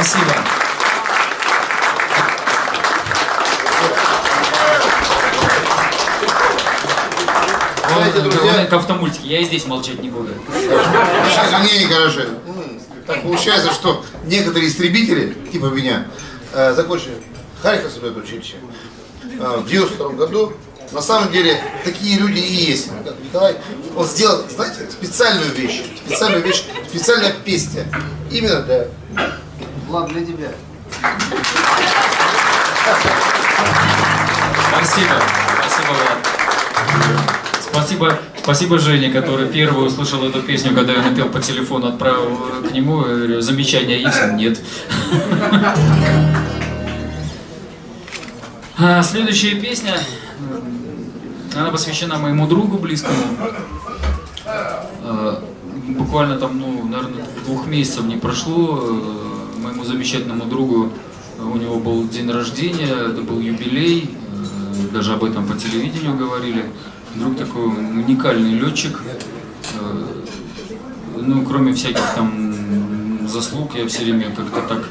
Спасибо. Знаете, друзья- как автомультики, я и здесь молчать не буду. Извини, короче. м, Так получается, что некоторые истребители, типа меня, э, закончили Харьковское училище э, в 92 году. На самом деле, такие люди и есть. Николай, он сделал, знаете, специальную вещь. Специальную вещь, специальная песня. Именно для... Влад, для тебя. Спасибо. Спасибо, Влад. Спасибо, спасибо Жене, который первый услышал эту песню, когда я напел по телефону, отправил к нему. Я говорю, замечания есть? Нет. А, следующая песня, она посвящена моему другу близкому. А, буквально там, ну, наверное, двух месяцев не прошло. Замечательному другу у него был день рождения, это был юбилей, э, даже об этом по телевидению говорили. Друг такой уникальный летчик. Э, Ну, кроме всяких там заслуг, я все время как-то так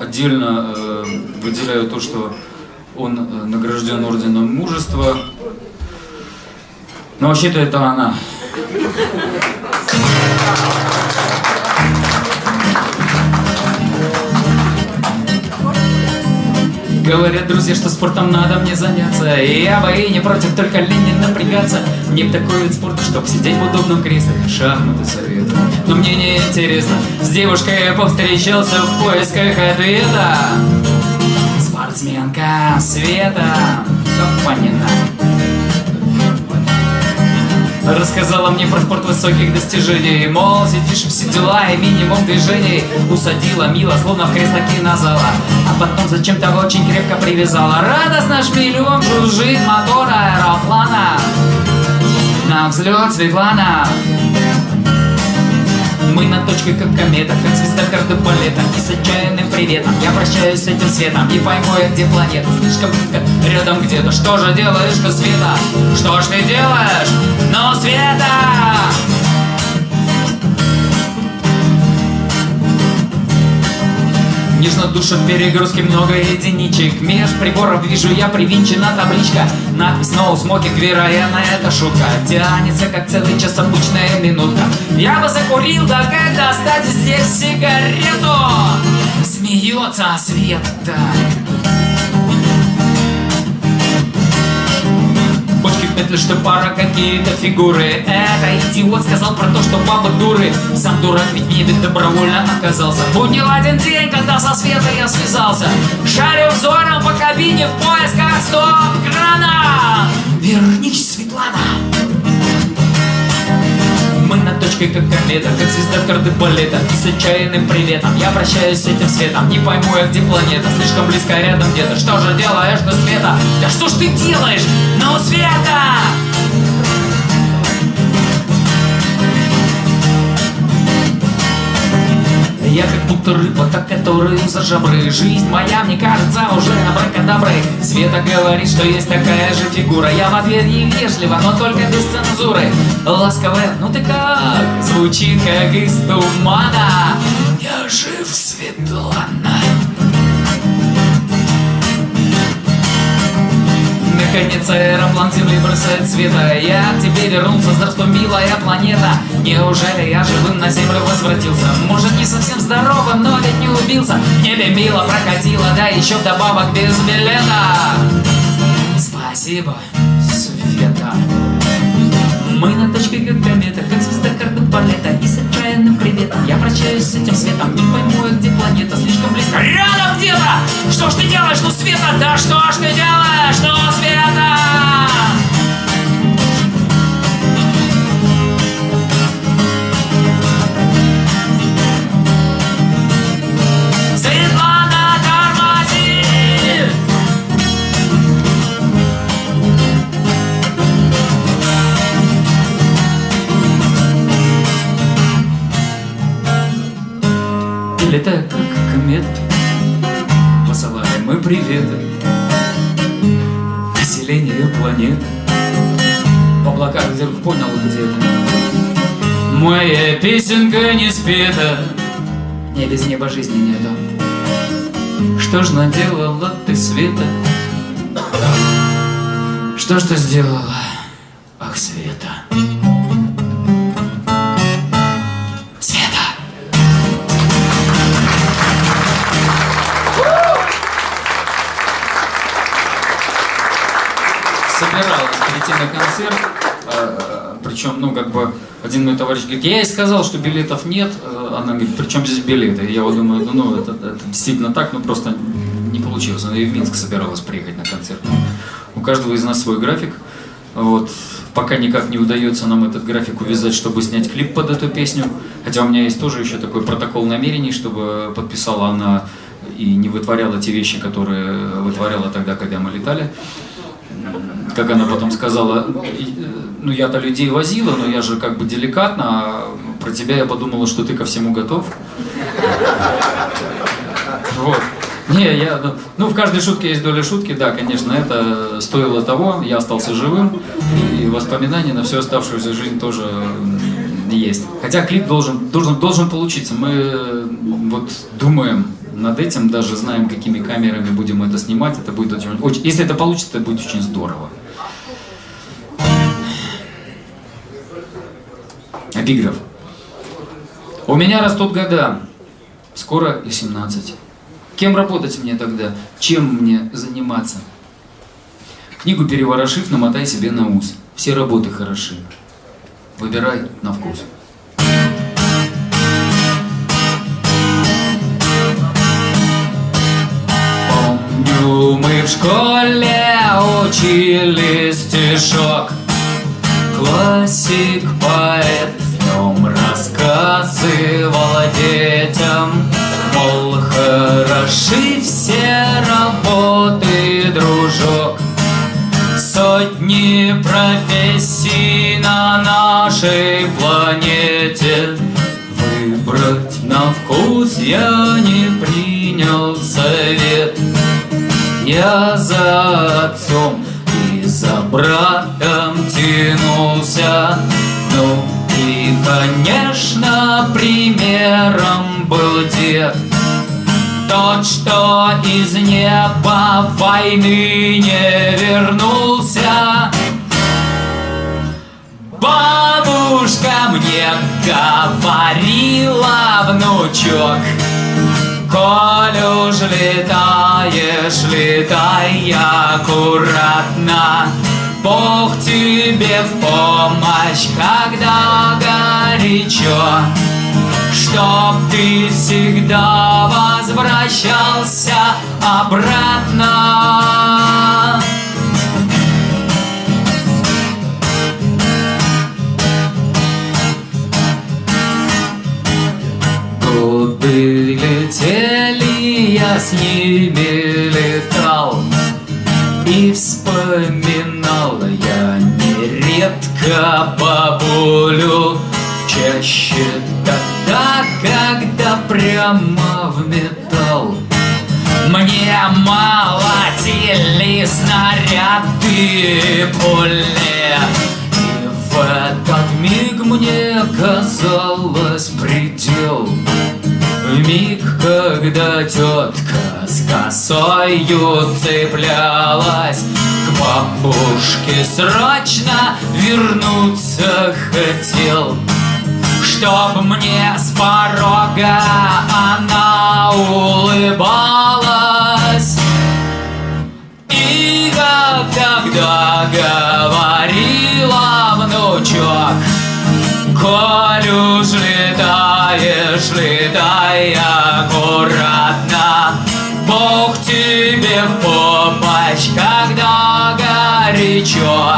отдельно э, выделяю то, что он награжден орденом мужества. Но вообще-то это она. Говорят друзья, что спортом надо мне заняться. И я бы не против, только лень не напрягаться Мне б такой вид спорта, чтоб сидеть в удобном кресле. Шахматы советую Но мне не интересно. С девушкой я повстречался в поисках ответа. Спортсменка Света. Капанина Рассказала мне про спорт высоких достижений. Мол, сидишь все дела и минимум движений. Усадила мило, словно в кресло кинозала. А потом зачем-то очень крепко привязала. Радостно шпилем жужжит мотор аэроплана. На взлет Светлана мы на точке как комета, как звезда кардебалета И с отчаянным приветом я прощаюсь с этим светом Не пойму я, где планета, слишком близко, рядом где-то Что же делаешь ты, Света? Что ж ты делаешь? Ну, Света! Нежно душа перегрузки много единичек. Меж приборов вижу я привинчена табличка. Надпись no smoking, вероятно это шутка. Тянется как целый час обычная минутка. Я бы закурил, да как достать здесь сигарету. Смеется Света. Бочки петли, что пара какие-то фигуры. Это идиот сказал про то, что бабы дуры. Сам дурак ведь ведь добровольно отказался. Буднил один день, когда со Светой я связался. Шарю взором по кабине в поисках стоп-крана. Вернись, Светлана мы на точке как комета, как звезда кардебалета И с отчаянным приветом я прощаюсь с этим светом Не пойму я, где планета, слишком близко рядом где-то Что же делаешь ты, Света? Да что ж ты делаешь? Ну, Света! Я как будто рыба, та, которую за жабры. Жизнь моя, мне кажется, уже абракадабры. Света говорит, что есть такая же фигура. Я в ответ ей вежливо, но только без цензуры. Ласковая, ну ты как? Звучит как из тумана. Я жив, Светлана Наконец аэроплан земли бросает света. Я к тебе вернулся, здравствуй, милая планета. Неужели я живым на землю возвратился? Может не совсем здоровым, но ведь не убился. В небе мило прокатило, да еще вдобавок без билета Спасибо, Света мы на точке как комета, как звезда кардебалета И с отчаянным приветом я прощаюсь с этим светом Не пойму я, где планета, слишком близко Рядом где-то! Что ж ты делаешь, ну Света? Да что ж ты делаешь, ну Света? Песенка не спета Мне без неба жизни нету Что ж наделала ты, Света? Что ж ты сделала? Ах, Света Света собиралась прийти на концерт, причем, ну, как бы, один мой товарищ говорит, я ей сказал, что билетов нет, Э, она говорит, при чем здесь билеты? Я вот думаю, ну, это, это действительно так, но просто не получилось. Она и в Минск собиралась приехать на концерт. У каждого из нас свой график. Вот. Пока никак не удается нам этот график увязать, чтобы снять клип под эту песню. Хотя у меня есть тоже еще такой протокол намерений, чтобы подписала она и не вытворяла те вещи, которые вытворяла тогда, когда мы летали. Как она потом сказала, ну я-то людей возила, но я же как бы деликатно, а про тебя я подумала, что ты ко всему готов. Вот. Не, я, ну, в каждой шутке есть доля шутки, да, конечно, это стоило того, я остался живым, и воспоминания на всю оставшуюся жизнь тоже есть. Хотя клип должен, должен, должен получиться, мы вот думаем над этим, даже знаем, какими камерами будем это снимать, это будет очень, очень если это получится, это будет очень здорово. Эпиграф. У меня растут года, скоро и 17. Кем работать мне тогда? Чем мне заниматься? Книгу переворошив, намотай себе на ус. Все работы хороши. Выбирай на вкус. Школе учили стишок. Классик, поэт, в нем рассказывал детям. Мол, хороши все работы, дружок. Сотни профессий на нашей планете. Выбрать на вкус я не принял совет Я за отцом и за братом тянулся. Ну и, конечно, примером был дед. Тот, что из неба войны не вернулся. Бабушка мне говорила, внучок Коль уж летаешь, летай аккуратно. Бог тебе в помощь, когда горячо. Чтоб ты всегда возвращался обратно летели, я с ними летал. И вспоминал я нередко бабулю Чаще тогда, когда прямо в металл. Мне молотили снаряды пули И в этот миг мне казалось предел миг, когда тетка с косою цеплялась К бабушке срочно вернуться хотел Чтоб мне с порога она улыбалась. И как тогда говорила внучок Коль уж летаешь, летай аккуратно. Бог тебе в помощь, когда горячо.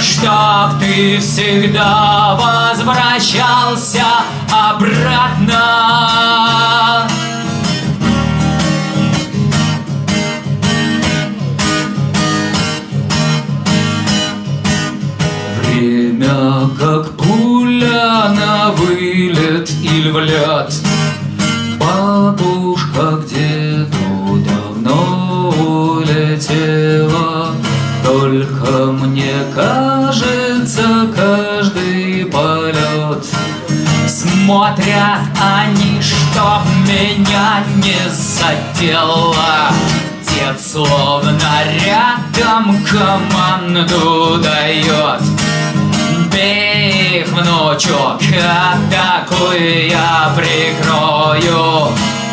Чтоб ты всегда возвращался обратно. Время как на вылет или в ляд Бабушка где-то давно улетела. Только мне кажется каждый полет. Смотрят они, чтоб меня не задело. Дед словно рядом команду дает внучок, атакуй, я прикрою.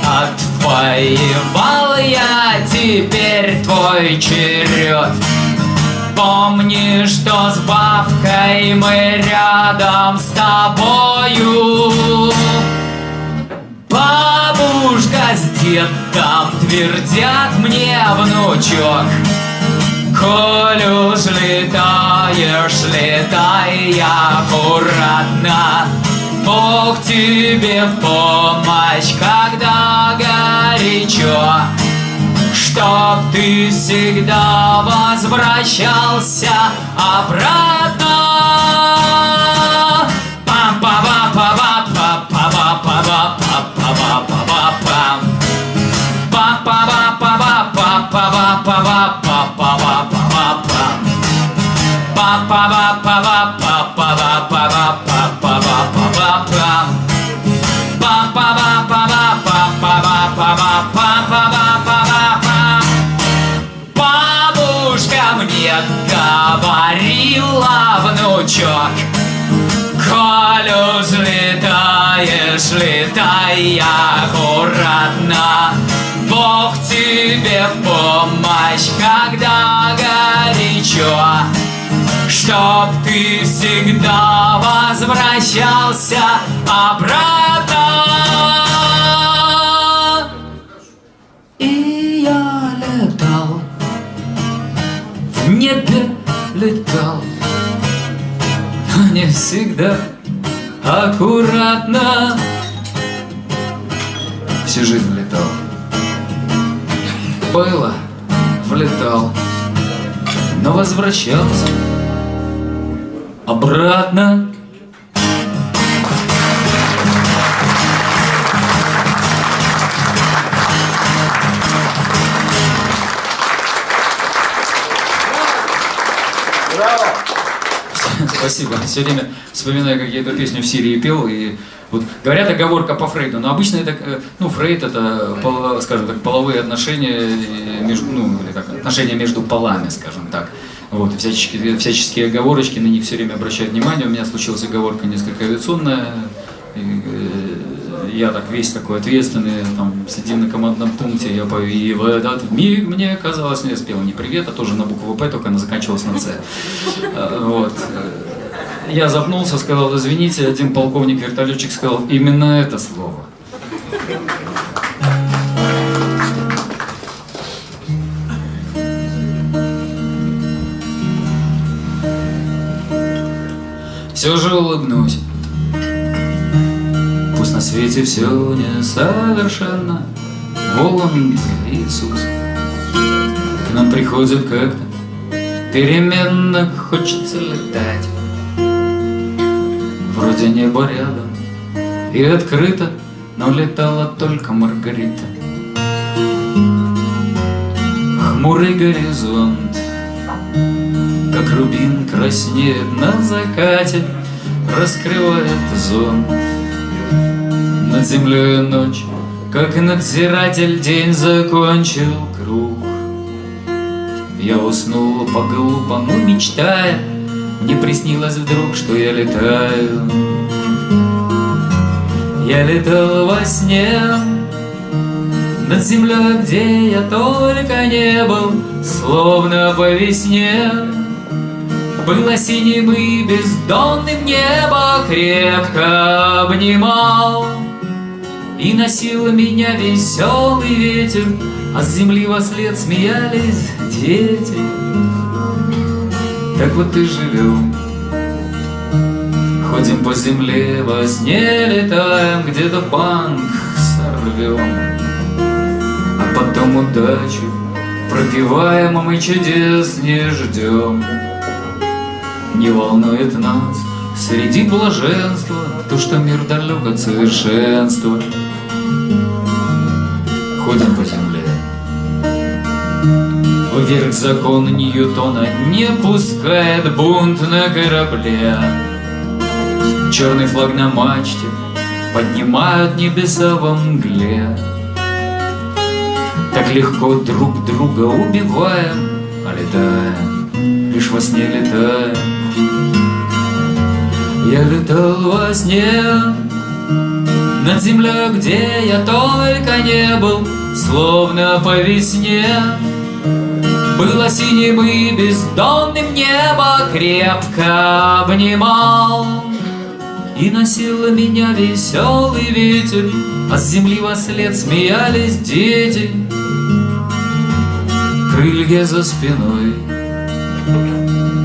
Отвоевал я, теперь твой черед. Помни, что с бабкой мы рядом с тобою. Бабушка с дедом твердят мне, внучок Коль уж летаешь, летай аккуратно Бог тебе в помощь, когда горячо Чтоб ты всегда возвращался обратно пам па па па па па па па па па па па па па па па па па летаешь, летай аккуратно, Бог тебе в помощь, когда горячо, Чтоб ты всегда возвращался обратно. И я летал, в небе летал, но не всегда аккуратно. Всю жизнь летал. Было, влетал, но возвращался обратно. Спасибо. Все время вспоминаю, как я эту песню в Сирии пел. И вот говорят оговорка по Фрейду, но обычно это, э, ну, Фрейд это, скажем так, половые отношения э, между, ну, или как, отношения между полами, скажем так. Вот, всяческие, всяческие оговорочки, на них все время обращают внимание. У меня случилась оговорка несколько авиационная. Я так весь такой ответственный, там, сидим на командном пункте, я пою, и в миг мне казалось, ну, я спел не привет, а тоже на букву П, только она заканчивалась на С. Э, Вот. Я запнулся, сказал, извините, один полковник-вертолетчик сказал, именно это слово. Все же улыбнусь. Свете все несовершенно. Воланд Иисус. К нам приходит как-то. Переменно хочется летать. Вроде небо рядом и открыто Но летала только Маргарита. Хмурый горизонт Как рубин краснеет на закате Раскрывает зонт Над землей ночь Как надзиратель день закончил круг. Я уснул по-глупому, мечтая Мне приснилось вдруг, что я летаю. Я летал во сне Над землей, где я только не был Словно по весне. Было синим и бездонным небо крепко обнимал И носил меня веселый ветер, А с земли во след смеялись дети. Так вот и живем, Ходим по земле, во сне летаем, Где-то банк сорвем, А потом удачу пропиваем, А мы чудес не ждем. Не волнует нас среди блаженства То, что мир далек от совершенства. Вверх закон Ньютона не пускает бунт на корабле. Черный флаг на мачте поднимают небеса во мгле. Так легко друг друга убиваем, а летаем, лишь во сне летаем. Я летал во сне над землей, где я только не был, словно по весне. Было синим и бездонным небо крепко обнимал. И носил меня веселый ветер А с земли во след смеялись дети. Крылья за спиной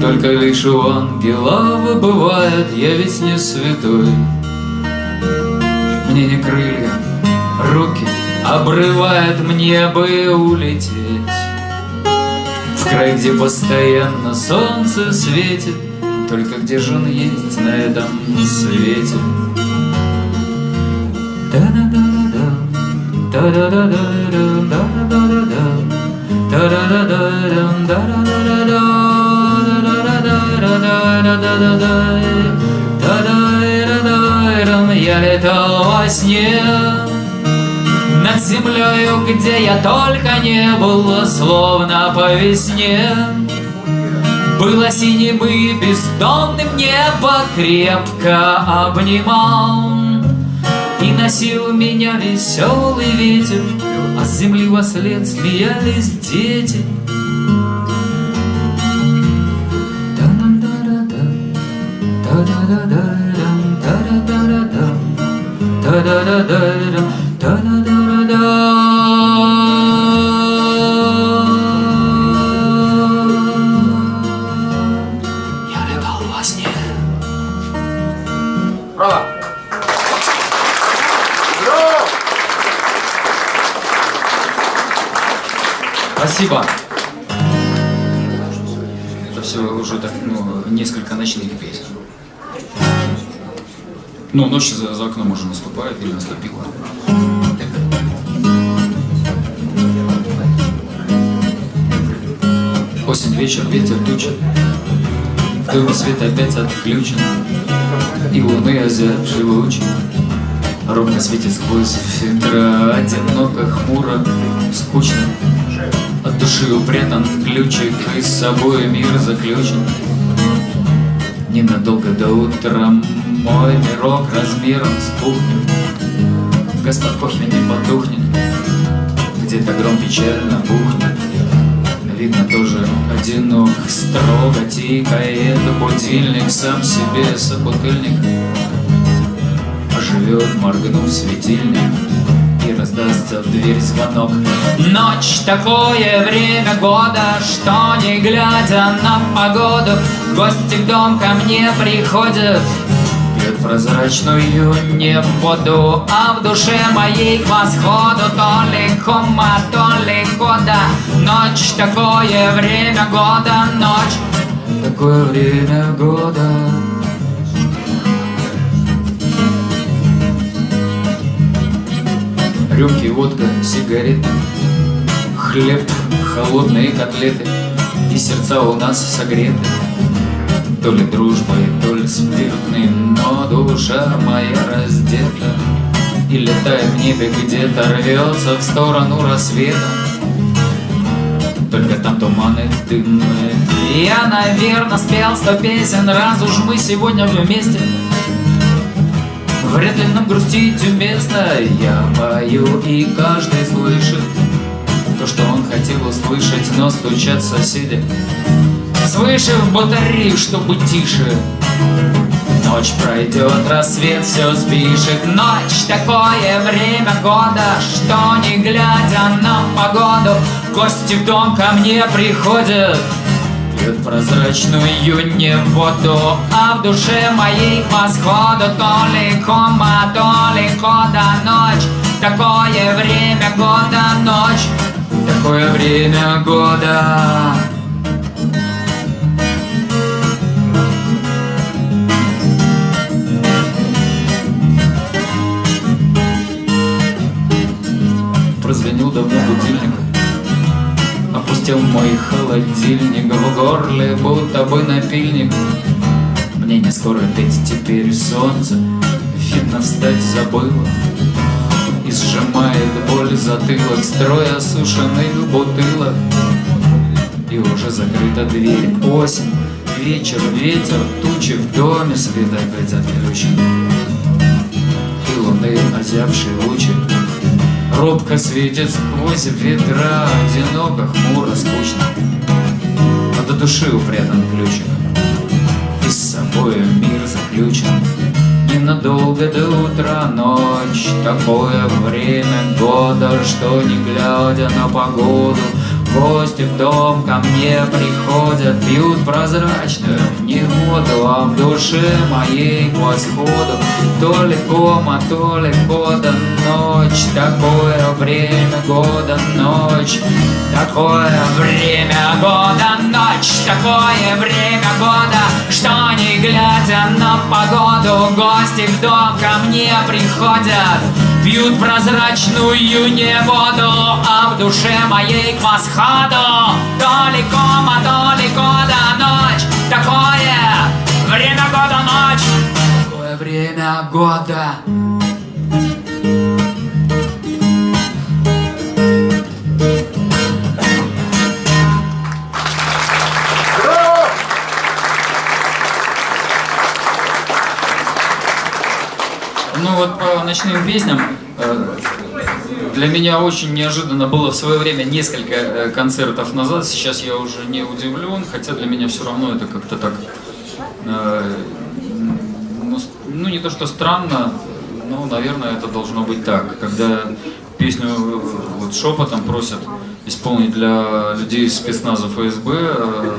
Только лишь у ангела бывает Я ведь не святой. Мне не крылья, руки Обрывает мне бы улететь край, где постоянно солнце светит Только где же он есть на этом свете? Я летал во сне над землею, где я только не был, словно по весне. Было синим и бездонным небо крепко обнимал И носил меня веселый ветер, А с земли во след смеялись дети. Я Ну, ночь за, за окном уже наступает или наступила. Осень, вечер, ветер, туча. Доме свет опять отключен, И луны озябшие лучи. Ровно светит сквозь фильтра, одиноко, хмуро, скучно. От души упрятан ключик, и с собой мир заключен. Ненадолго до утра мой мирок размером с кухню. Господ кофе не потухнет, где-то гром печально бухнет. Видно тоже одинок, строго тикает будильник Сам себе собутыльник Оживет, моргнув светильник И раздастся в дверь звонок Ночь такое время года Что не глядя на погоду Гости в дом ко мне приходят прозрачную не воду А в душе моей к восходу. То ли кома, то ли года Ночь такое время года Ночь такое время года. Рюмки, водка, сигареты Хлеб, холодные котлеты. И сердца у нас согреты То ли дружбой, то ли спиртной Но душа моя раздета. И летает в небе где-то Рвется в сторону рассвета. Только там туманы дымные Я, наверное, спел сто песен Раз уж мы сегодня вместе. Вряд ли нам грустить уместно Я пою, и каждый слышит То, что он хотел услышать Но стучат соседи Свыше в батарею, чтобы тише? Ночь пройдет, рассвет все спишет Ночь такое время года Что не глядя на погоду Гости в дом ко мне приходят. Пьют прозрачную не воду А в душе моей к восходу. То ли кома, то ли кода Ночь, такое время года Ночь, такое время года Опустил мой холодильник. В горле будто бы напильник. Мне не скоро петь теперь солнце. Видно встать забыла. И сжимает боль затылок Строй осушенных бутылок. И уже закрыта дверь. Осень, вечер, ветер Тучи в доме, свет опять отключен. И луны озябшие лучи Робко светит сквозь ветра Одиноко, хмуро, скучно. Но до души упрятан ключик. И с собой мир заключен. Не ненадолго до утра ночь. Такое время года, что не глядя на погоду Гости в дом ко мне приходят, пьют прозрачную негоду, а в душе моей к восходу то ли кома, то ли года ночь, такое время года ночь, такое время года ночь, такое время года, что не глядя на погоду, гости в дом ко мне приходят. Пьют прозрачную не а в душе моей к восходу Далеко, далеко до ночь, такое время года ночь. Такое время года вот по ночным песням э, для меня очень неожиданно было в свое время несколько э, концертов назад. Сейчас я уже не удивлен, хотя для меня все равно это как-то так, э, ну, ну не то что странно, но, наверное, это должно быть так. Когда песню вот шепотом просят исполнить для людей из спецназа ФСБ,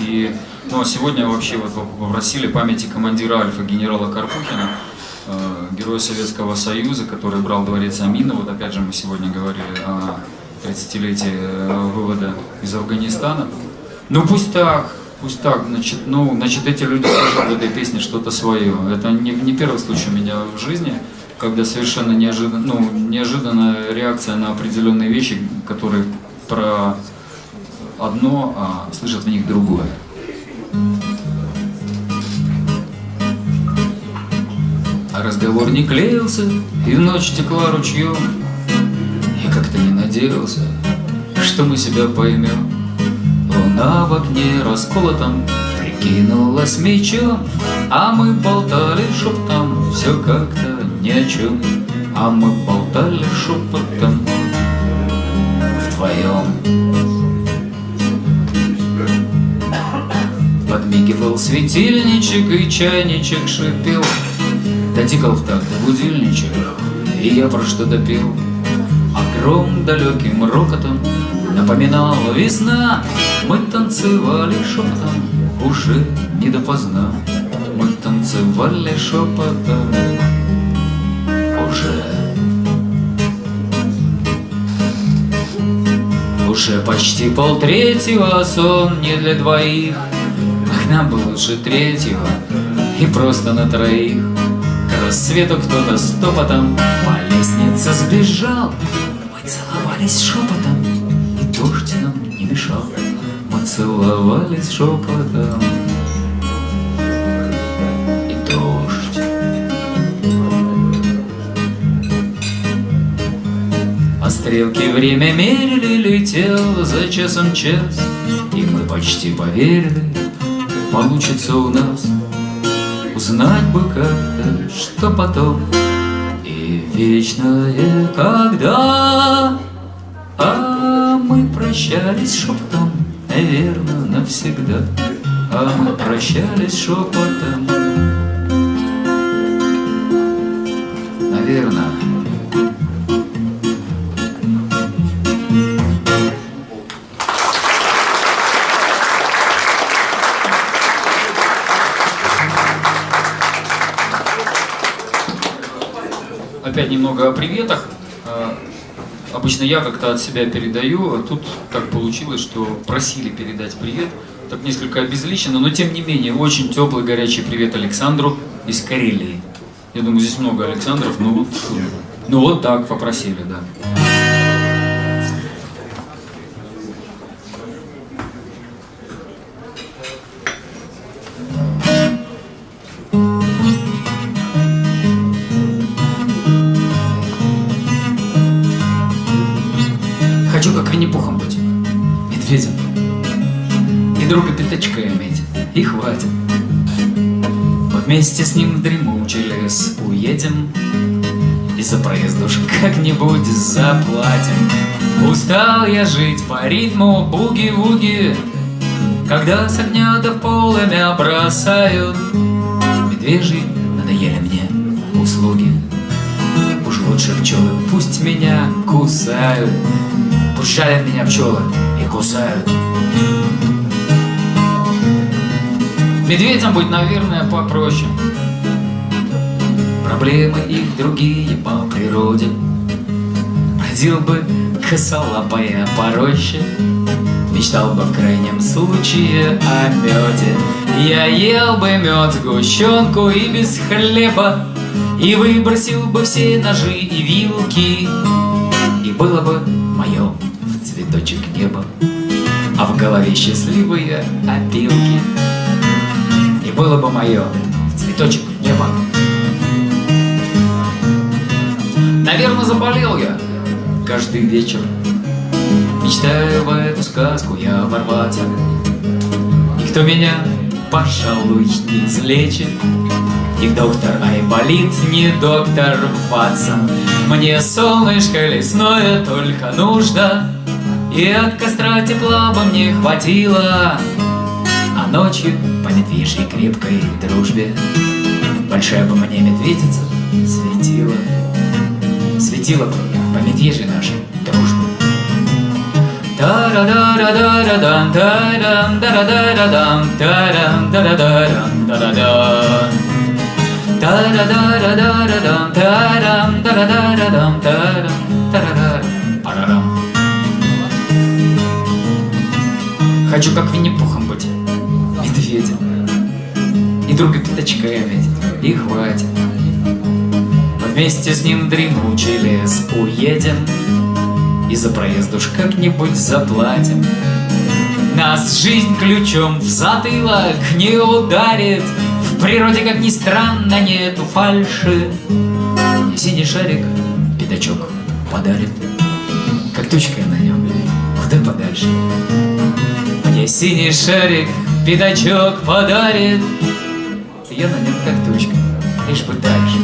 и ну, а сегодня вообще вот попросили памяти командира Альфа генерала Карпухина, Э, герой Советского Союза, который брал дворец Амина. Вот опять же мы сегодня говорили о 30-летии э, вывода из Афганистана. Ну пусть так, пусть так, значит, ну, значит, эти люди слышат в этой песне что-то свое. Это не, не первый случай у меня в жизни, когда совершенно неожиданно, ну, неожиданная реакция на определенные вещи, которые про одно, а слышат в них другое. А разговор не клеился, и ночь текла ручьем. И как-то не надеялся, что мы себя поймем. Луна в окне расколотом прикинулась мечом, А мы болтали шептом, все как-то ни о чем. А мы болтали шепотом вдвоем. Подмигивал светильничек и чайничек шипел Дотикал в такт будильничек, и я про что допил. А гром далеким рокотом напоминал весна. Мы танцевали шепотом, уже не допоздна. Мы танцевали шепотом, уже. Уже почти полтретьего, сон не для двоих, Ах, нам бы лучше третьего, и просто на троих рассвету кто-то стопотом По лестнице сбежал. Мы целовались шепотом И дождь нам не мешал. Мы целовались шепотом И дождь. А стрелки время мерили Летел за часом час И мы почти поверили Получится у нас Узнать бы как-то, что потом. И вечное когда? А мы прощались шепотом Наверное, навсегда. А мы прощались шепотом немного о приветах. А, обычно я как-то от себя передаю, а тут так получилось, что просили передать привет. Так несколько обезличенно, но тем не менее, очень теплый горячий привет Александру из Карелии. Я думаю, здесь много Александров, но вот, ну вот так попросили, да. Вместе с ним в дремучий лес уедем И за проезд уж как-нибудь заплатим Устал я жить по ритму буги-вуги Когда с огня до полымя бросают Медвежий надоели мне услуги. Уж лучше пчелы пусть меня кусают, Пусть жалят меня пчелы и кусают. Медведям быть, наверное, попроще. Проблемы их другие по природе. Бродил бы косолапая по Мечтал бы в крайнем случае о меде. Я ел бы мед, сгущенку и без хлеба, И выбросил бы все ножи и вилки, И было бы мое в цветочек неба, А в голове счастливые опилки. Было бы мое в цветочек неба. Наверное, заболел я каждый вечер. Мечтаю в эту сказку я ворваться. Никто меня, пожалуй, не излечит. И доктор Айболит не доктор Ватсон. Мне солнышко лесное только нужно. И от костра тепла бы мне хватило. А ночью по медвежьей крепкой дружбе. Большая бы мне медведица светила Светила по медвежьей нашей дружбе. Та-ра-да-ра-да-ра-дан, та-рам, да-ра-да-ра-дам, друга пятачка иметь, и хватит. Вместе с ним дремучий лес уедем, и за проезд уж как-нибудь заплатим. Нас жизнь ключом в затылок не ударит В природе, как ни странно, нету фальши. Синий шарик пятачок подарит. Как тучка на нем, куда подальше? Мне синий шарик пятачок подарит Я на нем как тучка, лишь бы дальше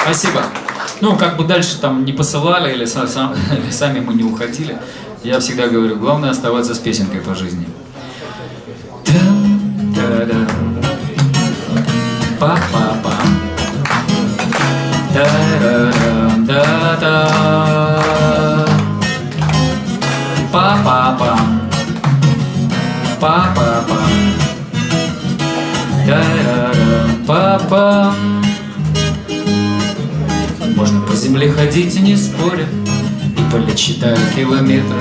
Спасибо. Ну, как бы дальше там не посылали или, сам, или сами мы не уходили, я всегда говорю, главное оставаться с песенкой по жизни. Та-да-да. Па-па-па. Да-да-да-да-да. Па-па-па. Па-па-па. Да-да-да. Па-па. Можно по земле ходить и не споря И полет считая километры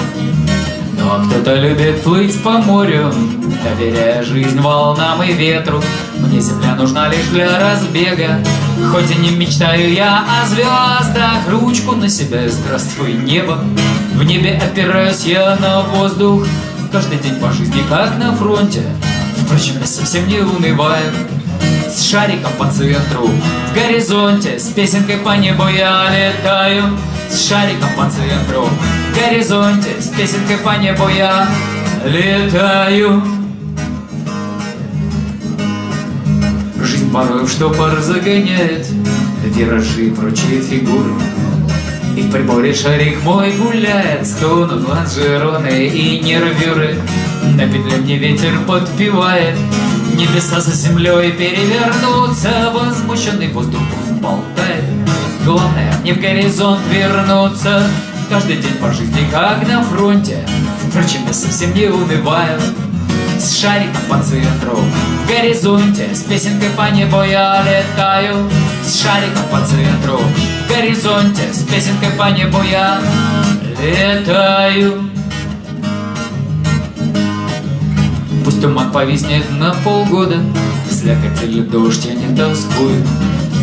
Но кто-то любит плыть по морю Доверяя жизнь волнам и ветру Мне земля нужна лишь для разбега Хоть и не мечтаю я о звездах Ручку на себя здравствуй небо. В небе опираюсь я на воздух. Каждый день по жизни как на фронте. Впрочем, я совсем не унываю. С шариком по центру В горизонте с песенкой по небу я летаю. С шариком по центру В горизонте с песенкой по небу я летаю порой в штопор загоняет Виражи прочие фигуры и в приборе шарик мой гуляет, стонут лонжероны и нервюры. На петле мне ветер подпевает, Небеса за землей перевернутся, Возмущенный воздух болтает. Главное, не в горизонт вернуться, Каждый день по жизни, как на фронте. Впрочем, я совсем не унываю, С шариком по центру горизонте, С песенкой по небу я летаю, С шариком по центру. В горизонте, С песенкой по небу я летаю. Пусть туман повиснет на полгода Слякоть или дождь я не тоскую.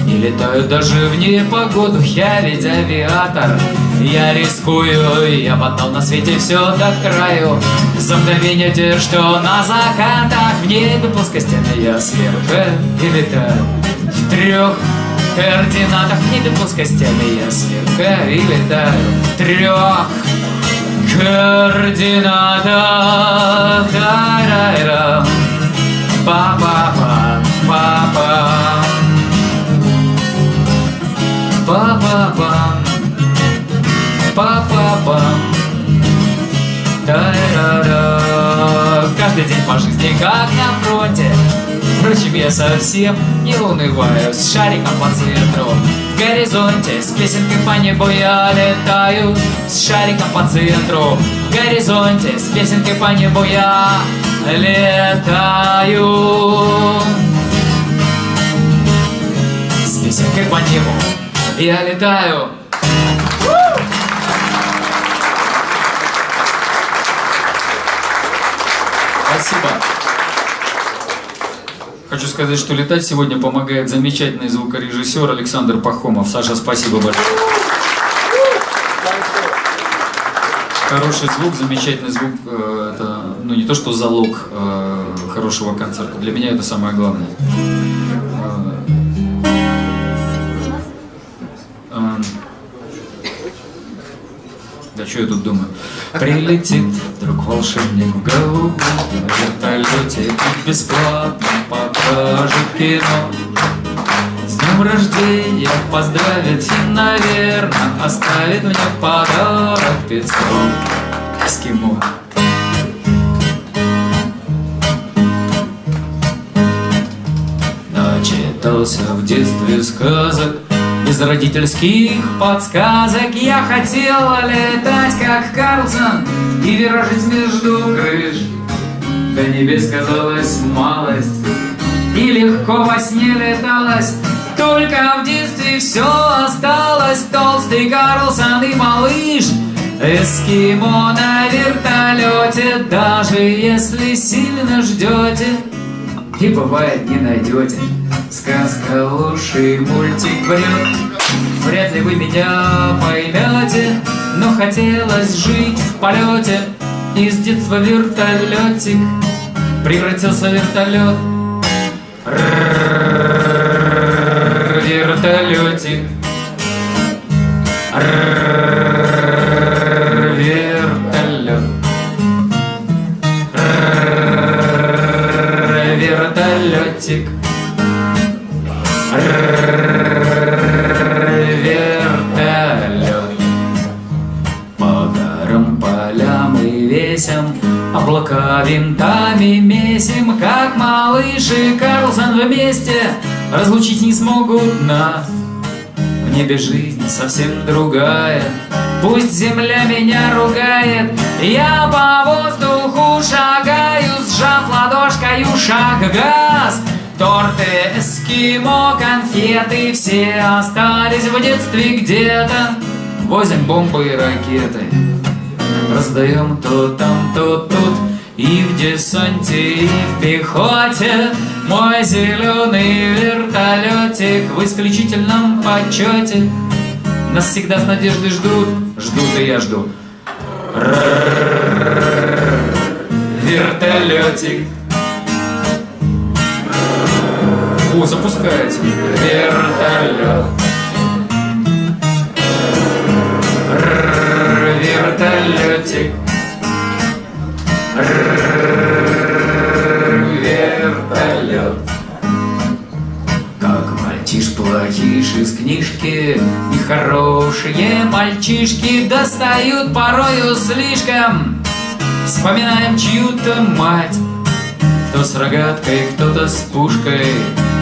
И летаю даже в непогоду Я ведь авиатор Я рискую Я мотал на свете все до краю. За мгновение что на закатах В небе плоскостями я сверху И летаю в трех координатах В небе плоскостями я сверху И летаю в трех координата тарайра па по жизни как на фронте. Впрочем, я совсем не унываю С шариком по центру в горизонте С песенкой по небу я летаю С шариком по центру в горизонте С песенкой по небу я летаю. С песенкой по небу я летаю Хочу сказать, что летать сегодня помогает замечательный звукорежиссер Александр Пахомов. Саша, спасибо большое. Хороший звук, замечательный звук, э, это ну, не то что залог э, хорошего концерта. Для меня это самое главное. Э, э, да что я тут думаю? Прилетит вдруг волшебник в голубом вертолете И бесплатно покажет кино С днем рождения поздравит и, наверное, Оставит мне в подарок пиццу Эскимо. Начитался в детстве сказок. Без родительских подсказок я хотела летать, как Карлсон И виражить между крыш. До небес казалась малость И легко во сне леталась Только в детстве все осталось. Толстый Карлсон и малыш Эскимо на вертолете Даже если сильно ждете И бывает не найдете Сказка лучший мультик врет Вряд ли вы меня поймете Но хотелось жить в полете Из детства вертолетик Превратился в вертолет Вертолетик Вертолет Вертолетик Облака винтами месим Как малыш и Карлсон вместе. Разлучить не смогут нас В небе жизнь совсем другая. Пусть земля меня ругает Я по воздуху шагаю Сжав ладошкою шаг газ. Торты, эскимо, конфеты Все остались в детстве где-то. Возим бомбы и ракеты Раздаем то там, то тут И в десанте, и в пехоте Мой зеленый вертолетик В исключительном почете Нас всегда с надеждой ждут Ждут и я жду Вертолетик О, запускается. Вертолет. Вертолетик. Вертолет. Как мальчиш плохиш из книжки И хорошие мальчишки Достают порою слишком Вспоминаем чью-то мать Кто с рогаткой, кто-то с пушкой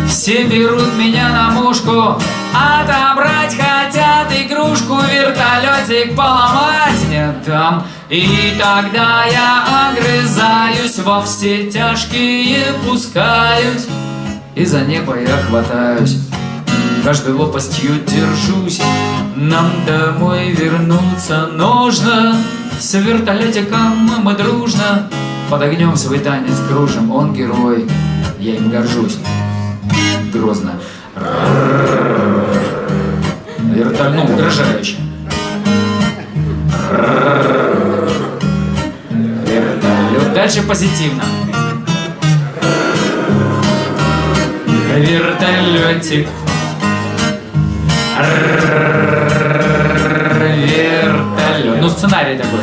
все берут меня на мушку Отобрать хотят игрушку Вертолетик поломать не там И тогда я огрызаюсь Во все тяжкие пускаюсь И за небо я хватаюсь Каждой лопастью держусь Нам домой вернуться нужно С вертолетиком мы дружно Под огнем свой танец кружим Он герой, я им горжусь грозно. Вертоль, ну, угрожающе. Дальше позитивно. Вертолетик. Вертолет. Ну, сценарий такой.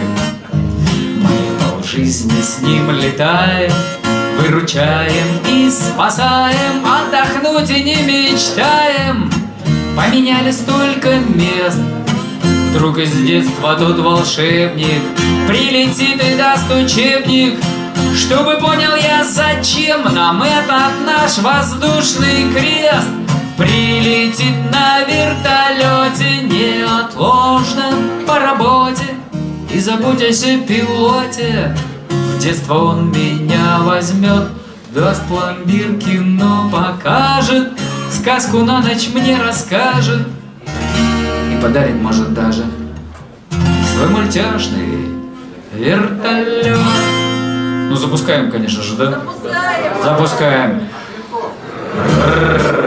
Мы по жизни с ним летаем. Выручаем и спасаем, отдохнуть и не мечтаем. Поменяли столько мест, Вдруг из детства тут волшебник Прилетит и даст учебник. Чтобы понял я, зачем нам этот наш воздушный крест. Прилетит на вертолете неотложно по работе. И заботясь о пилоте В детство он меня возьмет Даст пломбир, кино покажет Сказку на ночь мне расскажет И подарит, может, даже Свой мультяшный вертолет Ну, запускаем, конечно же, да? Запускаем. Запускаем.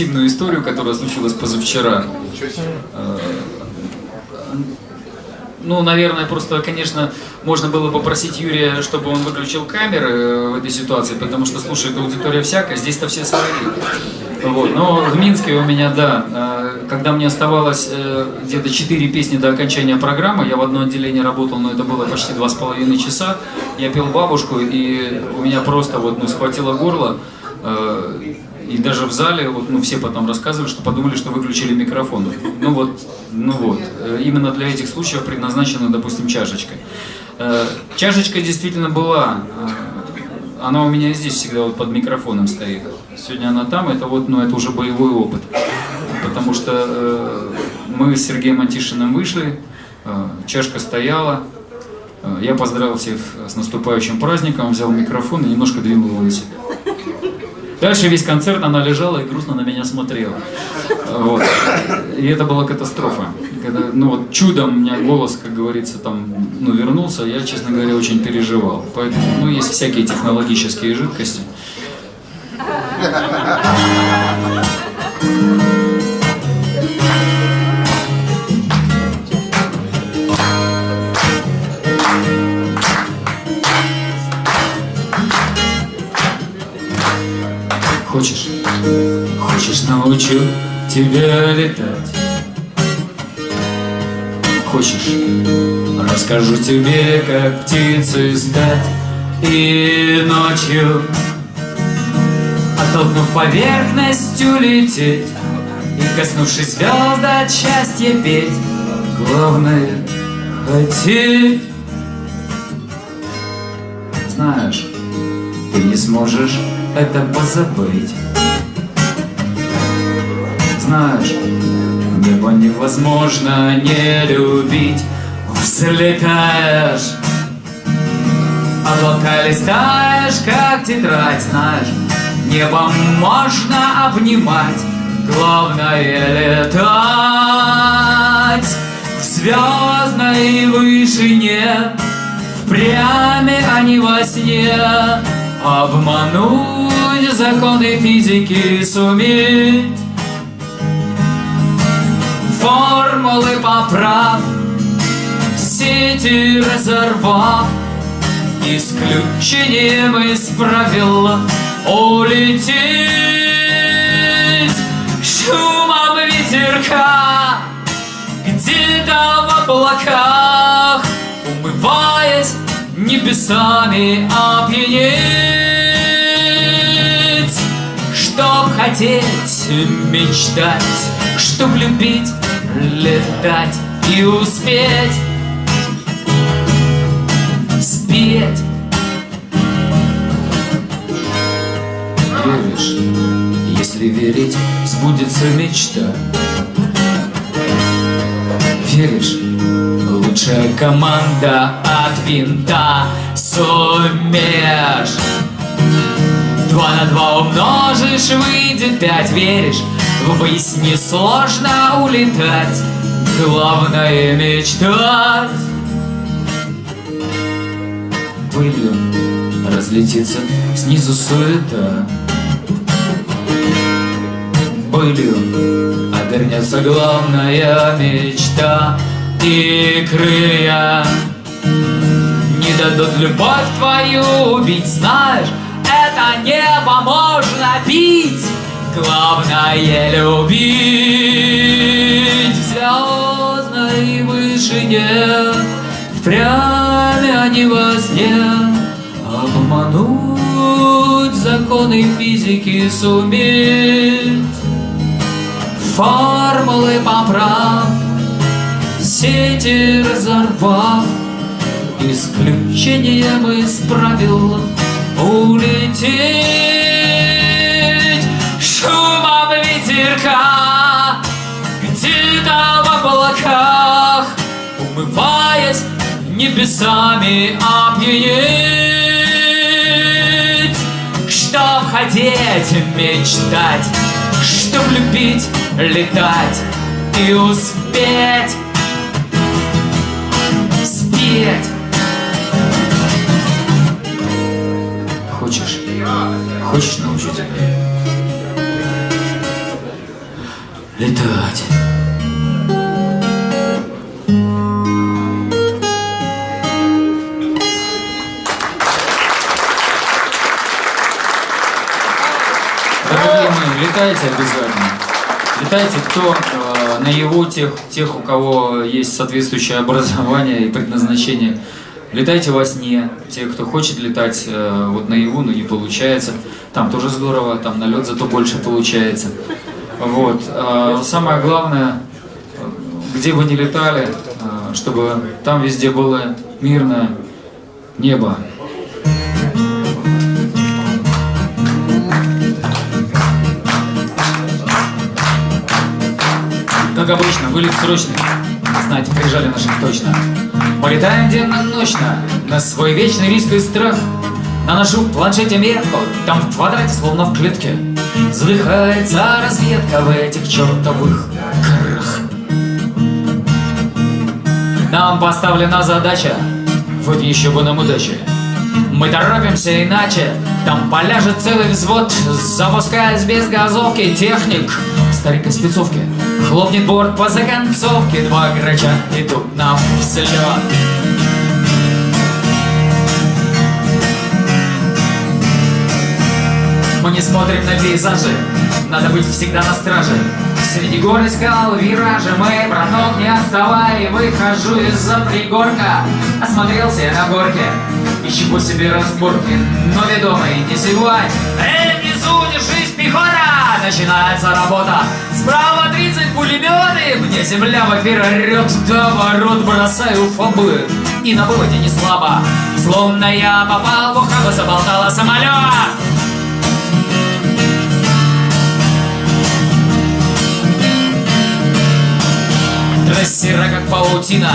Интимную историю, которая случилась позавчера. Э, Ну, наверное, просто, конечно, можно было попросить Юрия, чтобы он выключил камеры э, в этой ситуации, потому что слушает аудитория всякая, здесь-то все свои. Вот. Но в Минске у меня, да, э, когда мне оставалось где-то 4 песни до окончания программы, я в одно отделение работал, но это было почти два с половиной часа, я пел бабушку, и у меня просто вот, ну, схватило горло, и даже в зале, вот, ну, все потом рассказывали, что подумали, что выключили микрофон. Ну вот, ну вот, э, именно для этих случаев предназначена, допустим, чашечка. Э, Чашечка действительно была, э, она у меня здесь всегда вот под микрофоном стоит. Сегодня она там, это вот, ну, это уже боевой опыт. Потому что мы с Сергеем Антишиным вышли, чашка стояла, я поздравил всех с наступающим праздником, взял микрофон и немножко двинул его на себя. Дальше весь концерт она лежала и грустно на меня смотрела. Вот. И это была катастрофа. Когда, ну вот чудом у меня голос, как говорится, там, ну, вернулся, я, честно говоря, очень переживал. Поэтому, ну, есть всякие технологические жидкости. Тебя летать? Хочешь? Расскажу тебе, как птицей стать И ночью Оттолкнув поверхностью лететь И коснувшись звезд от счастья петь Главное хотеть Знаешь, ты не сможешь это позабыть Знаешь, небо невозможно не любить. Взлетаешь Облака листаешь, как тетрадь, знаешь Небо можно обнимать. Главное летать В звездной вышине. Впрямь, а не во сне. Обмануть законы физики суметь Формулы поправ Сети разорвав Исключением из правил Улететь. Шумом ветерка Где-то в облаках Умываясь небесами опьянеть Чтоб хотеть, мечтать Чтоб любить, летать и успеть. Спеть. Веришь, если верить, сбудется мечта. Веришь, лучшая команда от винта Сумеешь Два на два умножишь, выйдет пять Веришь, ввысь несложно улетать Главное мечтать. Пылью разлетится снизу суета. Пылью обернется главная мечта И крылья. Не дадут любовь твою убить Знаешь, это небо можно бить Главное любить. В звездной вышине Впрямь, а не во сне. Обмануть законы физики суметь. Формулы поправ Сети разорвав. Исключением из правил улететь небесами опьянеть Чтоб хотеть, мечтать Чтоб любить, летать И успеть Спеть Хочешь? Хочешь научу тебя? Летать. Летайте обязательно. Летайте, кто э, на его тех, тех, у кого есть соответствующее образование и предназначение. Летайте во сне. Те, кто хочет летать э, вот наяву, но не получается. Там тоже здорово, там на лед зато больше получается. Вот. Э, самое главное, где бы ни летали, э, чтобы там везде было мирное небо. Как обычно, вылет срочный. Знаете, прижали наших точно. Мы летаем денно-ночно на свой вечный риск и страх. Наношу в планшете метку, там в квадрате, словно в клетке. Задыхается разведка в этих чертовых горах. Нам поставлена задача, вот еще бы нам удачи. Мы торопимся иначе, там поляжет целый взвод, запускаясь без газовки техник в старенькой спецовке. Хлопнет борт по законцовке, два грача идут нам вслед. Мы не смотрим на пейзажи, надо быть всегда на страже. Среди гор искал виражи, мы, браток, не отставай, выхожу из-за пригорка. Осмотрелся я на горке, ищу по себе разборки, но ведомый не сегодня. Эй, внизу, держись, пехота! Начинается работа. Справа 30 пулеметы, мне земля в эфир орет, до ворот бросаю фобы. И на выводе не слабо, словно я попал в ухабы, заболтала самолет. Трассера как паутина,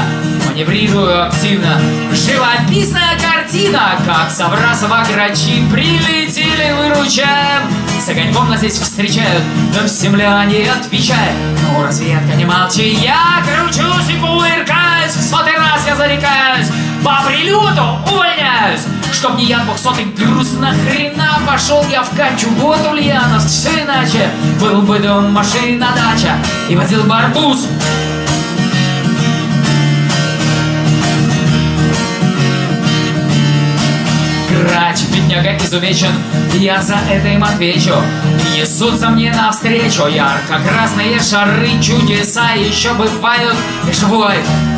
маневрирую активно Живописная картина, как Саврасова грачи Прилетели, выручаем С огоньком нас здесь встречают, но земляне отвечают? Ну, разведка, не молчи, я кручусь и кувыркаюсь В сотый раз я зарекаюсь, по прилету увольняюсь. Чтоб не я двухсотый груз нахрена пошел я в качу Вот Ульяновск, все иначе. Был бы дом, машина, дача И возил барбуз Грач, бедняга изувечен, я за это им отвечу Несутся мне навстречу ярко-красные шары Чудеса еще бывают. И живой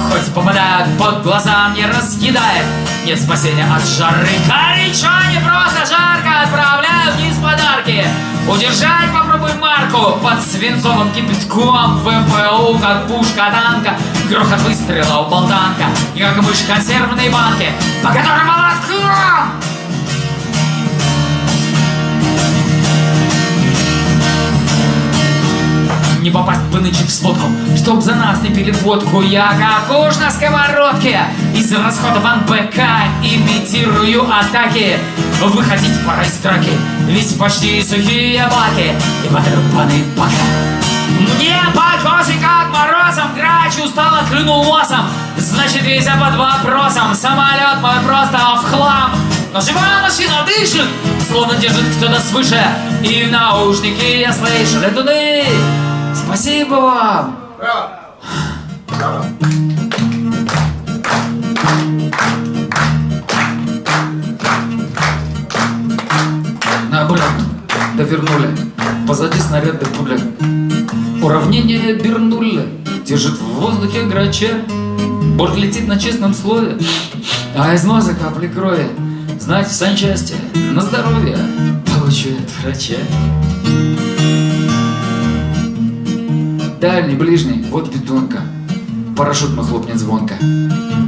Хоть попадают под глаза, мне разъедает Нет спасения от жары. Горячо, не просто жарко Отправляю вниз подарки. Удержать попробуй марку Под свинцовым кипятком. В МПУ, как пушка танка. Грохот выстрела у болтанка. И как мышь консервной банки По которым молотком Не попасть бы нынче в сводку Чтоб за нас не пили водку Я как уж на сковородке Из расходов НБК Имитирую атаки. Выходить пора из драки Ведь почти сухие баки И потрепанный пакет мне косы как морозом Грач устало клюнул носом. Значит, весь под вопросом Самолет мой просто в хлам. Но живая машина дышит Словно держит кто-то свыше. И в наушники я слышу Летуны, спасибо вам. Наоборот, довернули. Позади снаряд да пуля Уравнение Бернулли Держит в воздухе грача Борт летит на честном слове. А из носа капли крови Знать в санчасти на здоровье Получу от врача Дальний, ближний, вот бетонка Парашют мой хлопнет звонко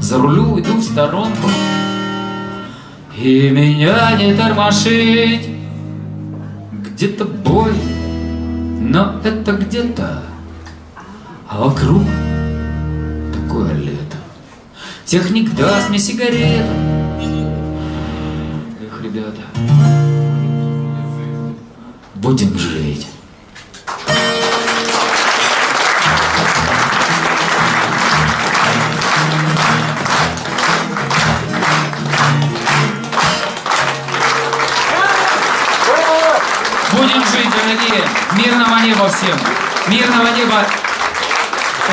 За рулю иду в сторонку И меня не тормошить Где-то бой но это где-то, а вокруг такое лето. Техник даст мне сигарету. Эх, ребята, будем жалеть. Дорогие. Мирного неба всем. Мирного неба.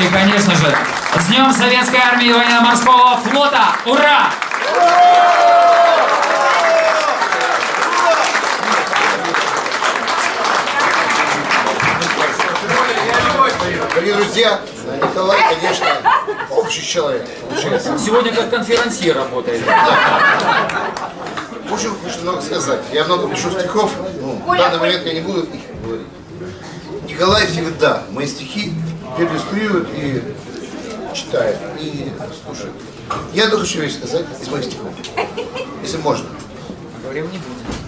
И, конечно же, с Днем Советской Армии и Военно-Морского Флота. Ура! Дорогие друзья, Николай, конечно, общий человек, получается. Сегодня как конферансье работает. Очень, очень много сказать. Я много пишу стихов, ну, в данный момент я не буду их. Николай всегда мои стихи перелистрирует и читает, и слушает. Я одну хочу вещь сказать из моих стихов, если можно. Говорим не будем.